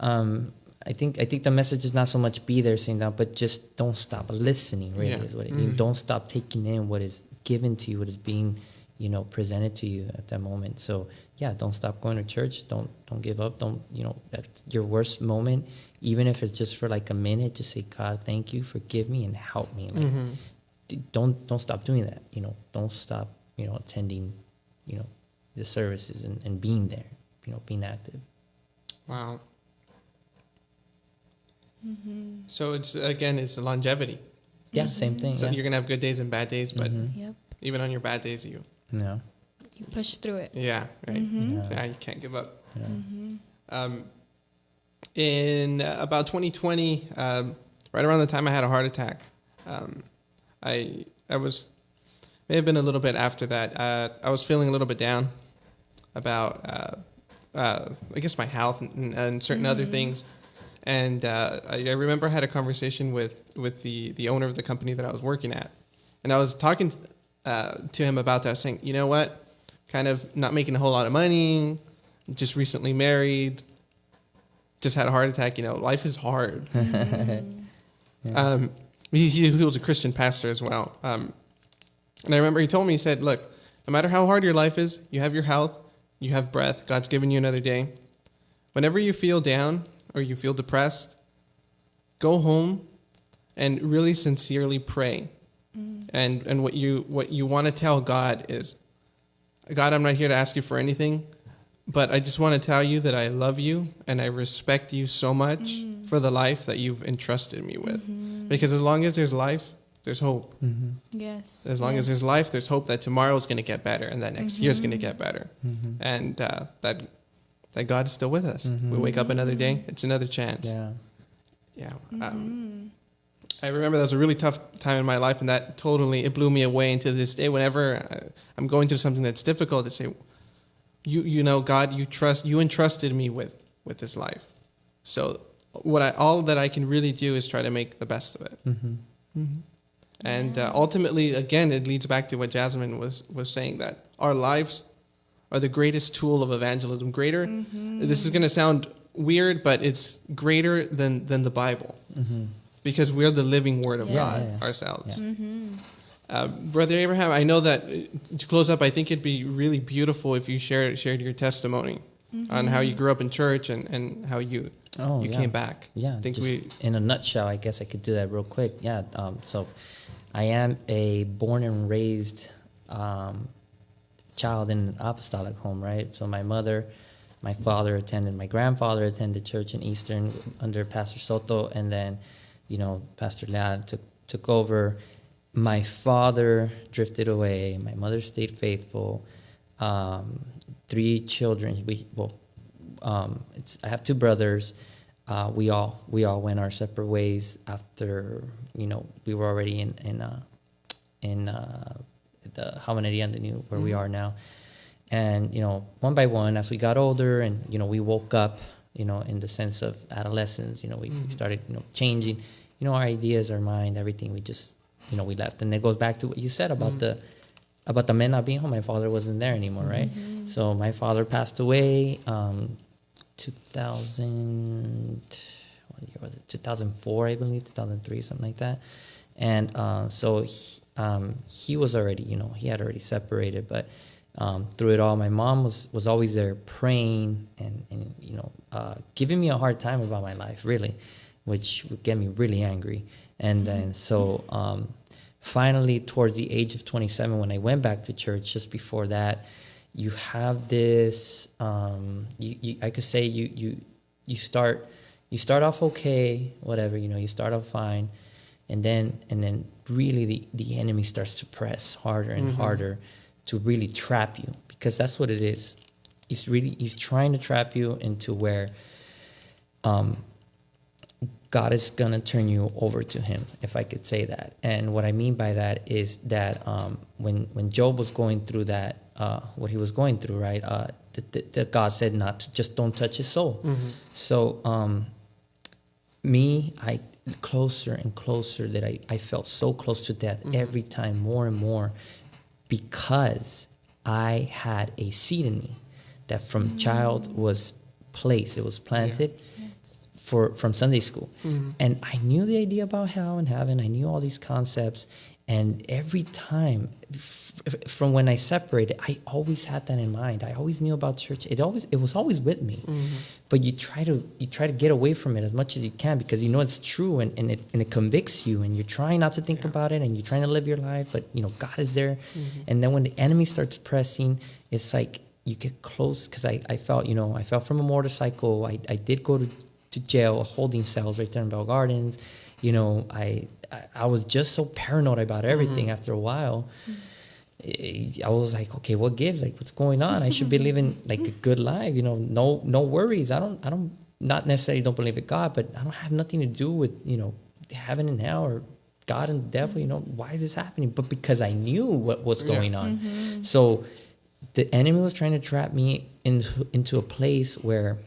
um, I think I think the message is not so much be there saying that, but just don't stop listening. Really, Yeah. is what it. Mhm. Don't stop taking in what is given to you, what is being, you know, presented to you at that moment. So yeah, don't stop going to church. Don't don't give up. Don't you know that's your worst moment, even if it's just for like a minute. Just say, God, thank you, forgive me, and help me. Like, Mhm. d- don't don't stop doing that. You know, don't stop. You know, attending, you know, the services and, and being there. You know, being active. Wow. So it's again, it's longevity. Yeah, same thing. So yeah. you're gonna have good days and bad days, but Mhm. Yep. even on your bad days, you Yeah. You push through it. yeah right Yeah. yeah you can't give up. Yeah. Um, in uh, about 2020, um, right around the time I had a heart attack, um, I I was may have been a little bit after that. Uh, I was feeling a little bit down about uh, uh, I guess my health and, and certain other things. And uh, I, I remember I had a conversation with with the the owner of the company that I was working at, and I was talking uh, to him about that, saying, you know what, kind of not making a whole lot of money, just recently married, just had a heart attack. You know, life is hard. <laughs> um, he, he, he was a Christian pastor as well. Um, and I remember he told me, he said, look, no matter how hard your life is, you have your health, you have breath, God's given you another day. Whenever you feel down or you feel depressed, go home and really sincerely pray. Mm. And, and what you, what you want to tell God is, God, I'm not here to ask you for anything, but I just want to tell you that I love you and I respect you so much mm. for the life that you've entrusted me with. Mm-hmm. Because as long as there's life, there's hope. Mm-hmm. Yes. As long as there's life, there's hope that tomorrow's going to get better and that next mm-hmm. year's going to get better, and uh, that that God is still with us. We wake up another day; it's another chance. Yeah. Yeah. Um, I remember that was a really tough time in my life, and that totally it blew me away. And to this day, whenever uh, I'm going through something that's difficult, to say, "You, you know, God, you trust, you entrusted me with with this life." So, what I all that I can really do is try to make the best of it. Mm-hmm. And uh, ultimately, again, it leads back to what Jasmine was was saying that our lives are the greatest tool of evangelism. Greater. This is going to sound weird, but it's greater than than the Bible because we're the living Word of Yeah, God yeah, yeah. ourselves. Mm-hmm. Uh, Brother Abraham, I know that uh, to close up, I think it'd be really beautiful if you shared shared your testimony on how you grew up in church and, and how you Oh, you yeah. came back. Yeah, I think just we in a nutshell, I guess I could do that real quick. Yeah, um, so I am a born and raised um, child in an apostolic home, right? So my mother, my father attended, my grandfather attended church in Eastern under Pastor Soto, and then, you know, Pastor Leal took took over. My father drifted away. My mother stayed faithful. Um, three children. We well, um, it's I have two brothers. Uh, we all we all went our separate ways after you know we were already in in uh, in uh, the Jaboneria and the new where we are now, and you know one by one as we got older and you know we woke up you know in the sense of adolescence you know we, we started you know changing. You know our ideas our mind everything we just you know we left. And it goes back to what you said about the about the men not being home. My father wasn't there anymore right? So my father passed away um 2000 what year was it? 2004 i believe 2003 something like that. And uh, so he, um, he was already you know he had already separated but um, through it all my mom was was always there praying and, and you know uh, giving me a hard time about my life really which would get me really angry. And then so um, finally towards the age of 27 when i went back to church just before that you have this um, you, you, i could say you you you start you start off okay whatever you know you start off fine. And then and then really the, the enemy starts to press harder and harder to really trap you because that's what it is he's really he's trying to trap you into where um, God is gonna turn you over to Him, if I could say that. And what I mean by that is that um, when when Job was going through that, uh, what he was going through, right? Uh, that, that, God said not to just don't touch his soul. So um, me, I closer and closer that I, I felt so close to death mm-hmm. every time, more and more, because I had a seed in me that from mm. child was placed, it was planted Yes. for from Sunday school, mm-hmm. and I knew the idea about hell and heaven. I knew all these concepts, and every time from when I separated, I always had that in mind. I always knew about church. It always it was always with me, mm-hmm. but you try to you try to get away from it as much as you can because you know it's true and, and it and it convicts you, and you're trying not to think about it, and you're trying to live your life, but you know God is there, mm-hmm. and then when the enemy starts pressing, it's like you get close because I, I felt you know I fell from a motorcycle. I, I did go to, to jail, holding cells right there in Bell Gardens. You know I I, I was just so paranoid about everything. After a while, I was like, okay, what gives? Like, what's going on? I should be <laughs> living like a good life. You know, no no worries. I don't I don't not necessarily don't believe in God, but I don't have nothing to do with you know heaven and hell or God and the devil. You know, why is this happening? But because I knew what was going on, so the enemy was trying to trap me into into a place where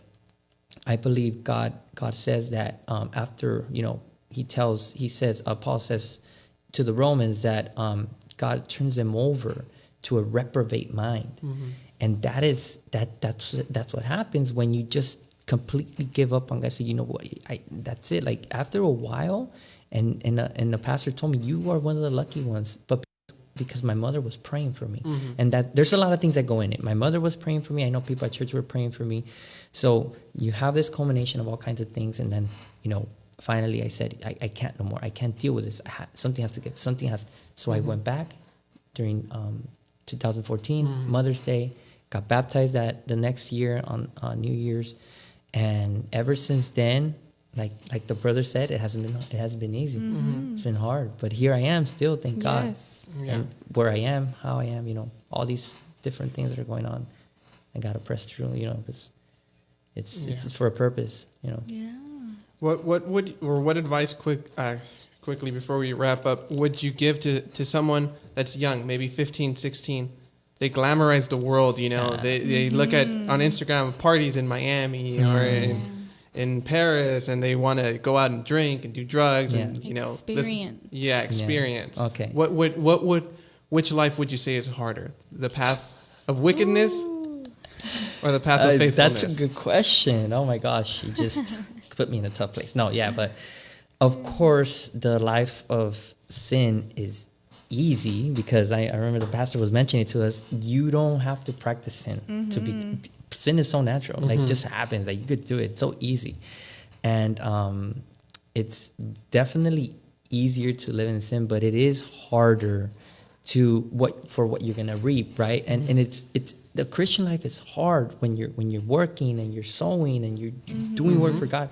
I believe God God says that um, after you know he tells he says uh, Paul says to the Romans that um, God turns them over to a reprobate mind, and that is that that's that's what happens when you just completely give up on God. So you know what? I that's it. Like after a while, and and uh, and the pastor told me you are one of the lucky ones, but because my mother was praying for me. And that there's a lot of things that go in it. My mother was praying for me. I know people at church were praying for me. So you have this culmination of all kinds of things and then you know finally i said i, I can't no more i can't deal with this I ha- something has to get something has so i went back during um, 2014 mother's day got baptized that the next year on uh, new year's and ever since then like like the brother said it hasn't been it hasn't been easy it's been hard but here i am still thank god Yes. and where I am, how I am, you know, all these different things that are going on. I gotta press through, you know, because it's Yeah. it's, it's for a purpose, you know. Yeah. What what would or what advice quick uh, quickly before we wrap up would you give to, to someone that's young, maybe 15, 16? They glamorize the world, you know. Ah. They they look at on Instagram parties in Miami or in in Paris and they want to go out and drink and do drugs and you know listen- Experience. yeah, experience. Okay. What would what would which life would you say is harder? The path of wickedness or the path of Uh, faithfulness? that's a good question. Oh my gosh, you just <laughs> put me in a tough place. No, yeah, but of course, the life of sin is easy because I, I remember the pastor was mentioning to us. You don't have to practice sin to be. Sin is so natural, like just happens. Like you could do it. It's so easy, and um, it's definitely easier to live in sin, but it is harder to what for what you're gonna reap, right? And and it's it's the Christian life is hard when you're when you're working and you're sowing and you're, you're mm-hmm. doing work mm-hmm. for God,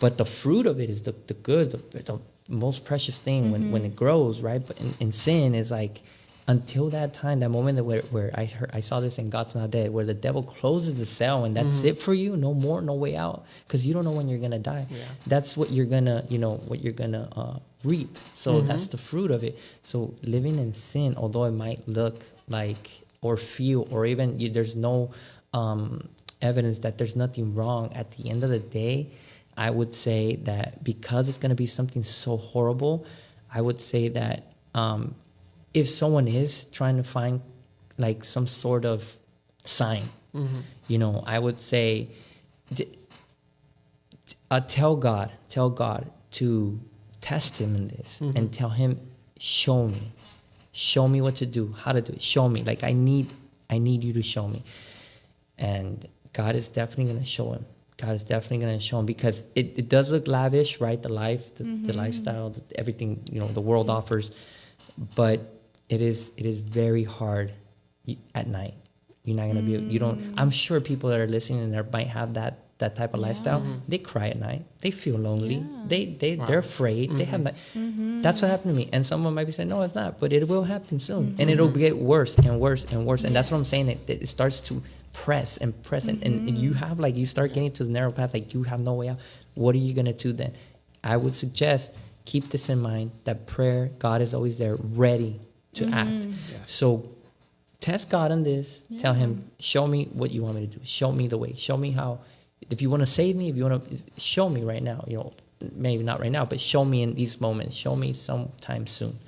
but the fruit of it is the, the good, the, the most precious thing when, when it mm-hmm. grows, right? But in, in sin is like until that time, that moment that where, where I heard, I saw this in God's Not Dead, where the devil closes the cell and that's it for you, no more, no way out, because you don't know when you're gonna die. Yeah. That's what you're gonna, you know, what you're gonna uh, reap. So that's the fruit of it. So living in sin, although it might look like or feel, or even you, there's no um, evidence that there's nothing wrong. At the end of the day, I would say that because it's gonna be something so horrible, I would say that um, if someone is trying to find like some sort of sign, you know, I would say, uh, tell God, tell God to test him in this and tell him, show me, show me what to do, how to do it, show me. Like I need, I need you to show me, and God is definitely gonna show him. God is definitely gonna show him because it, it does look lavish, right? The life, the, the mm-hmm. lifestyle, the, everything you know, the world offers, but it is it is very hard at night. You're not gonna be. You don't. Mm. I'm sure people that are listening and that might have that that type of lifestyle. They cry at night. They feel lonely. They they they're afraid. They have mm-hmm. that. Mm-hmm. That's what happened to me. And someone might be saying, "No, it's not," but it will happen soon, and mm-hmm. it'll get worse and worse and worse. And that's what I'm saying. It, it starts to press and press, and, and you have like you start getting to the narrow path. Like you have no way out. What are you gonna do then? I would suggest keep this in mind that prayer, God is always there, ready to act. So test God on this. Tell Him, show me what you want me to do. Show me the way. Show me how. If you want to save me, if you want to show me right now, you know, maybe not right now, but show me in these moments. Show me sometime soon.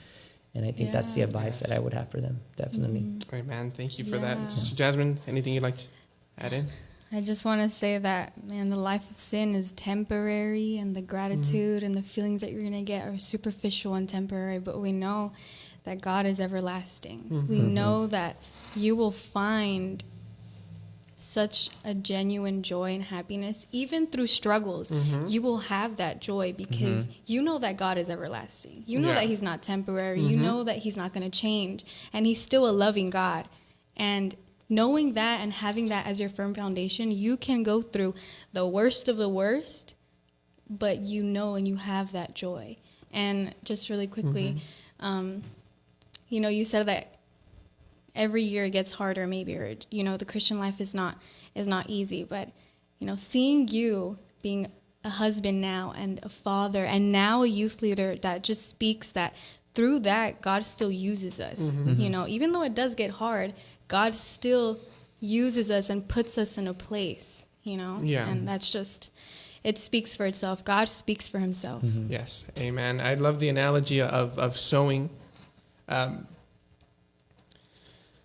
And I think that's the Yeah. advice that I would have for them. Definitely. Mm-hmm. Great man, thank you for that, Sister Jasmine. Anything you'd like to add in? I just want to say that, man, the life of sin is temporary, and the gratitude and the feelings that you're going to get are superficial and temporary. But we know that God is everlasting. We mm-hmm. know that you will find such a genuine joy and happiness, even through struggles. Mm-hmm. You will have that joy because mm-hmm. you know that God is everlasting. You know Yeah. that He's not temporary. You mm-hmm. know that He's not going to change, and He's still a loving God. And knowing that and having that as your firm foundation, you can go through the worst of the worst, but you know and you have that joy. And just really quickly, um, you know, you said that every year it gets harder, maybe, or you know, the Christian life is not is not easy. But you know, seeing you being a husband now and a father, and now a youth leader that just speaks that through that God still uses us. You know, even though it does get hard, God still uses us and puts us in a place. You know, Yeah. and that's just it speaks for itself. God speaks for Himself. Yes, amen. I love the analogy of, of sowing. Um,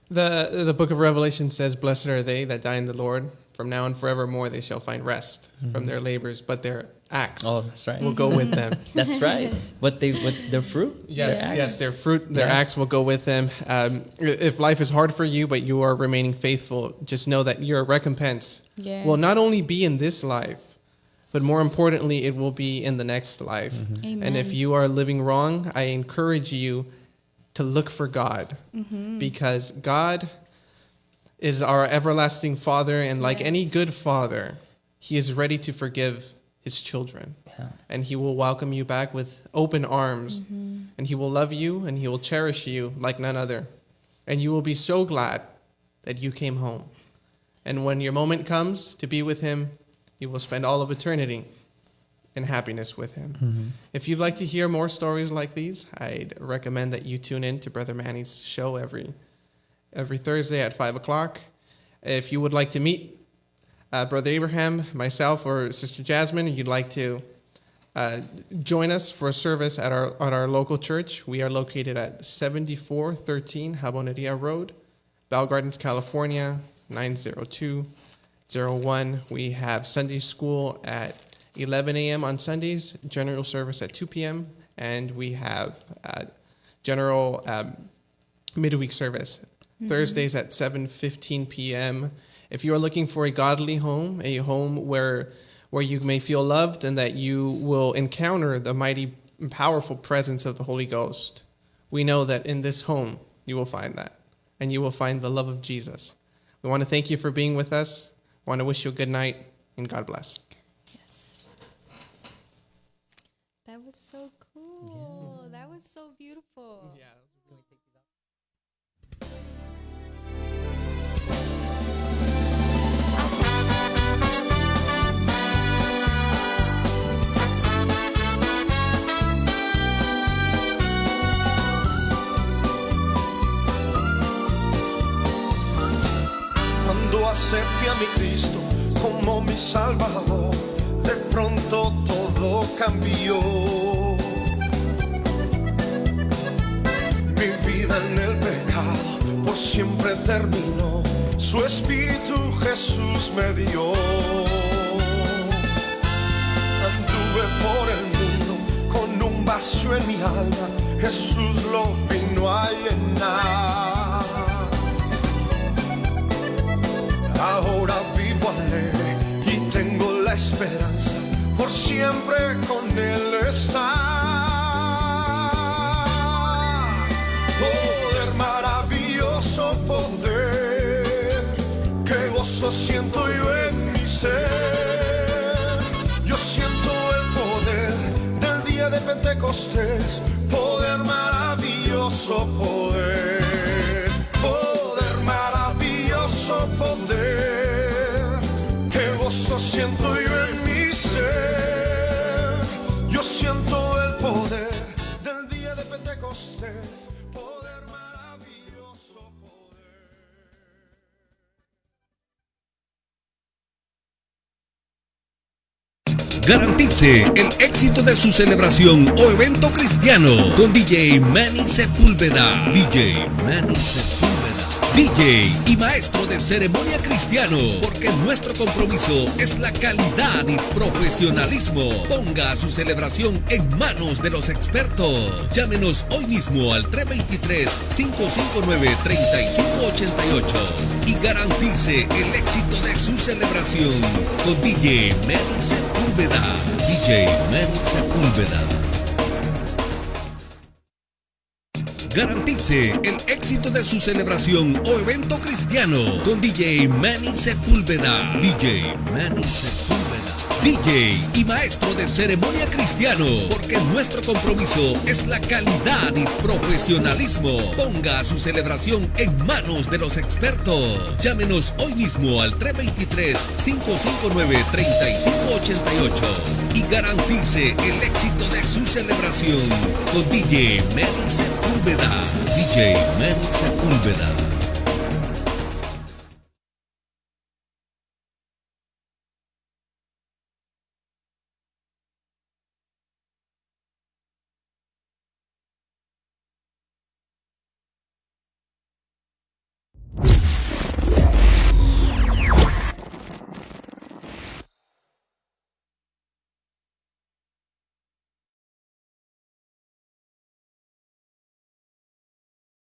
the the book of Revelation says, "Blessed are they that die in the Lord. From now and forevermore they shall find rest from their labors, but their acts Oh, that's right. will go with them." <laughs> That's right. What they what their fruit? Yes, their yes, their fruit, their Yeah. acts will go with them. Um, if life is hard for you, but you are remaining faithful, just know that your recompense will not only be in this life, but more importantly, it will be in the next life. And if you are living wrong, I encourage you to look for God. Mm-hmm. because God is our everlasting Father, and like any good father, He is ready to forgive His children. Yeah. and he will welcome you back with open arms. And he will love you and he will cherish you like none other. And you will be so glad that you came home. And when your moment comes to be with him you will spend all of eternity in happiness with him. If you'd like to hear more stories like these i'd recommend that you tune in to brother manny's show every every thursday at 5 o'clock. If you would like to meet uh, Brother Abraham, myself, or Sister Jasmine, you'd like to uh, join us for a service at our at our local church, we are located at 7413 Jaboneria Road, Bell Gardens, California 90201. We have Sunday school at 11 a.m. on Sundays, general service at 2 p.m., and we have uh, general um, midweek service Thursdays at 7:15 p.m. If you are looking for a godly home, a home where where you may feel loved and that you will encounter the mighty and powerful presence of the Holy Ghost, we know that in this home you will find that and you will find the love of Jesus. We want to thank you for being with us. We want to wish you a good night and God bless. Cuando acepté a mi Cristo como mi Salvador, de pronto todo cambió. En el pecado por siempre terminó, su Espíritu Jesús me dio. Anduve por el mundo con un vacío en mi alma, Jesús lo vino a llenar. Ahora vivo alegre y tengo la esperanza por siempre con Él estar. Poder, que gozo siento yo en mi ser. Yo siento el poder del día de Pentecostés, poder maravilloso poder, poder maravilloso poder, que gozo siento yo en mi ser. Yo siento el poder del día de Pentecostés, Garantice el éxito de su celebración o evento cristiano con DJ Manny Sepúlveda. DJ Manny Sepúlveda. DJ y maestro de ceremonia cristiano, porque nuestro compromiso es la calidad y profesionalismo. Ponga su celebración en manos de los expertos. Llámenos hoy mismo al 323-559-3588 y garantice el éxito de su celebración con DJ Manny Sepúlveda. DJ Manny Sepúlveda. Garantice el éxito de su celebración o evento cristiano con DJ Manny Sepúlveda. DJ Manny Sepúlveda. DJ y maestro de ceremonia cristiano, porque nuestro compromiso es la calidad y profesionalismo. Ponga su celebración en manos de los expertos. Llámenos hoy mismo al 323-559-3588 y garantice el éxito de su celebración con DJ Manny Sepúlveda. DJ Manny Sepúlveda.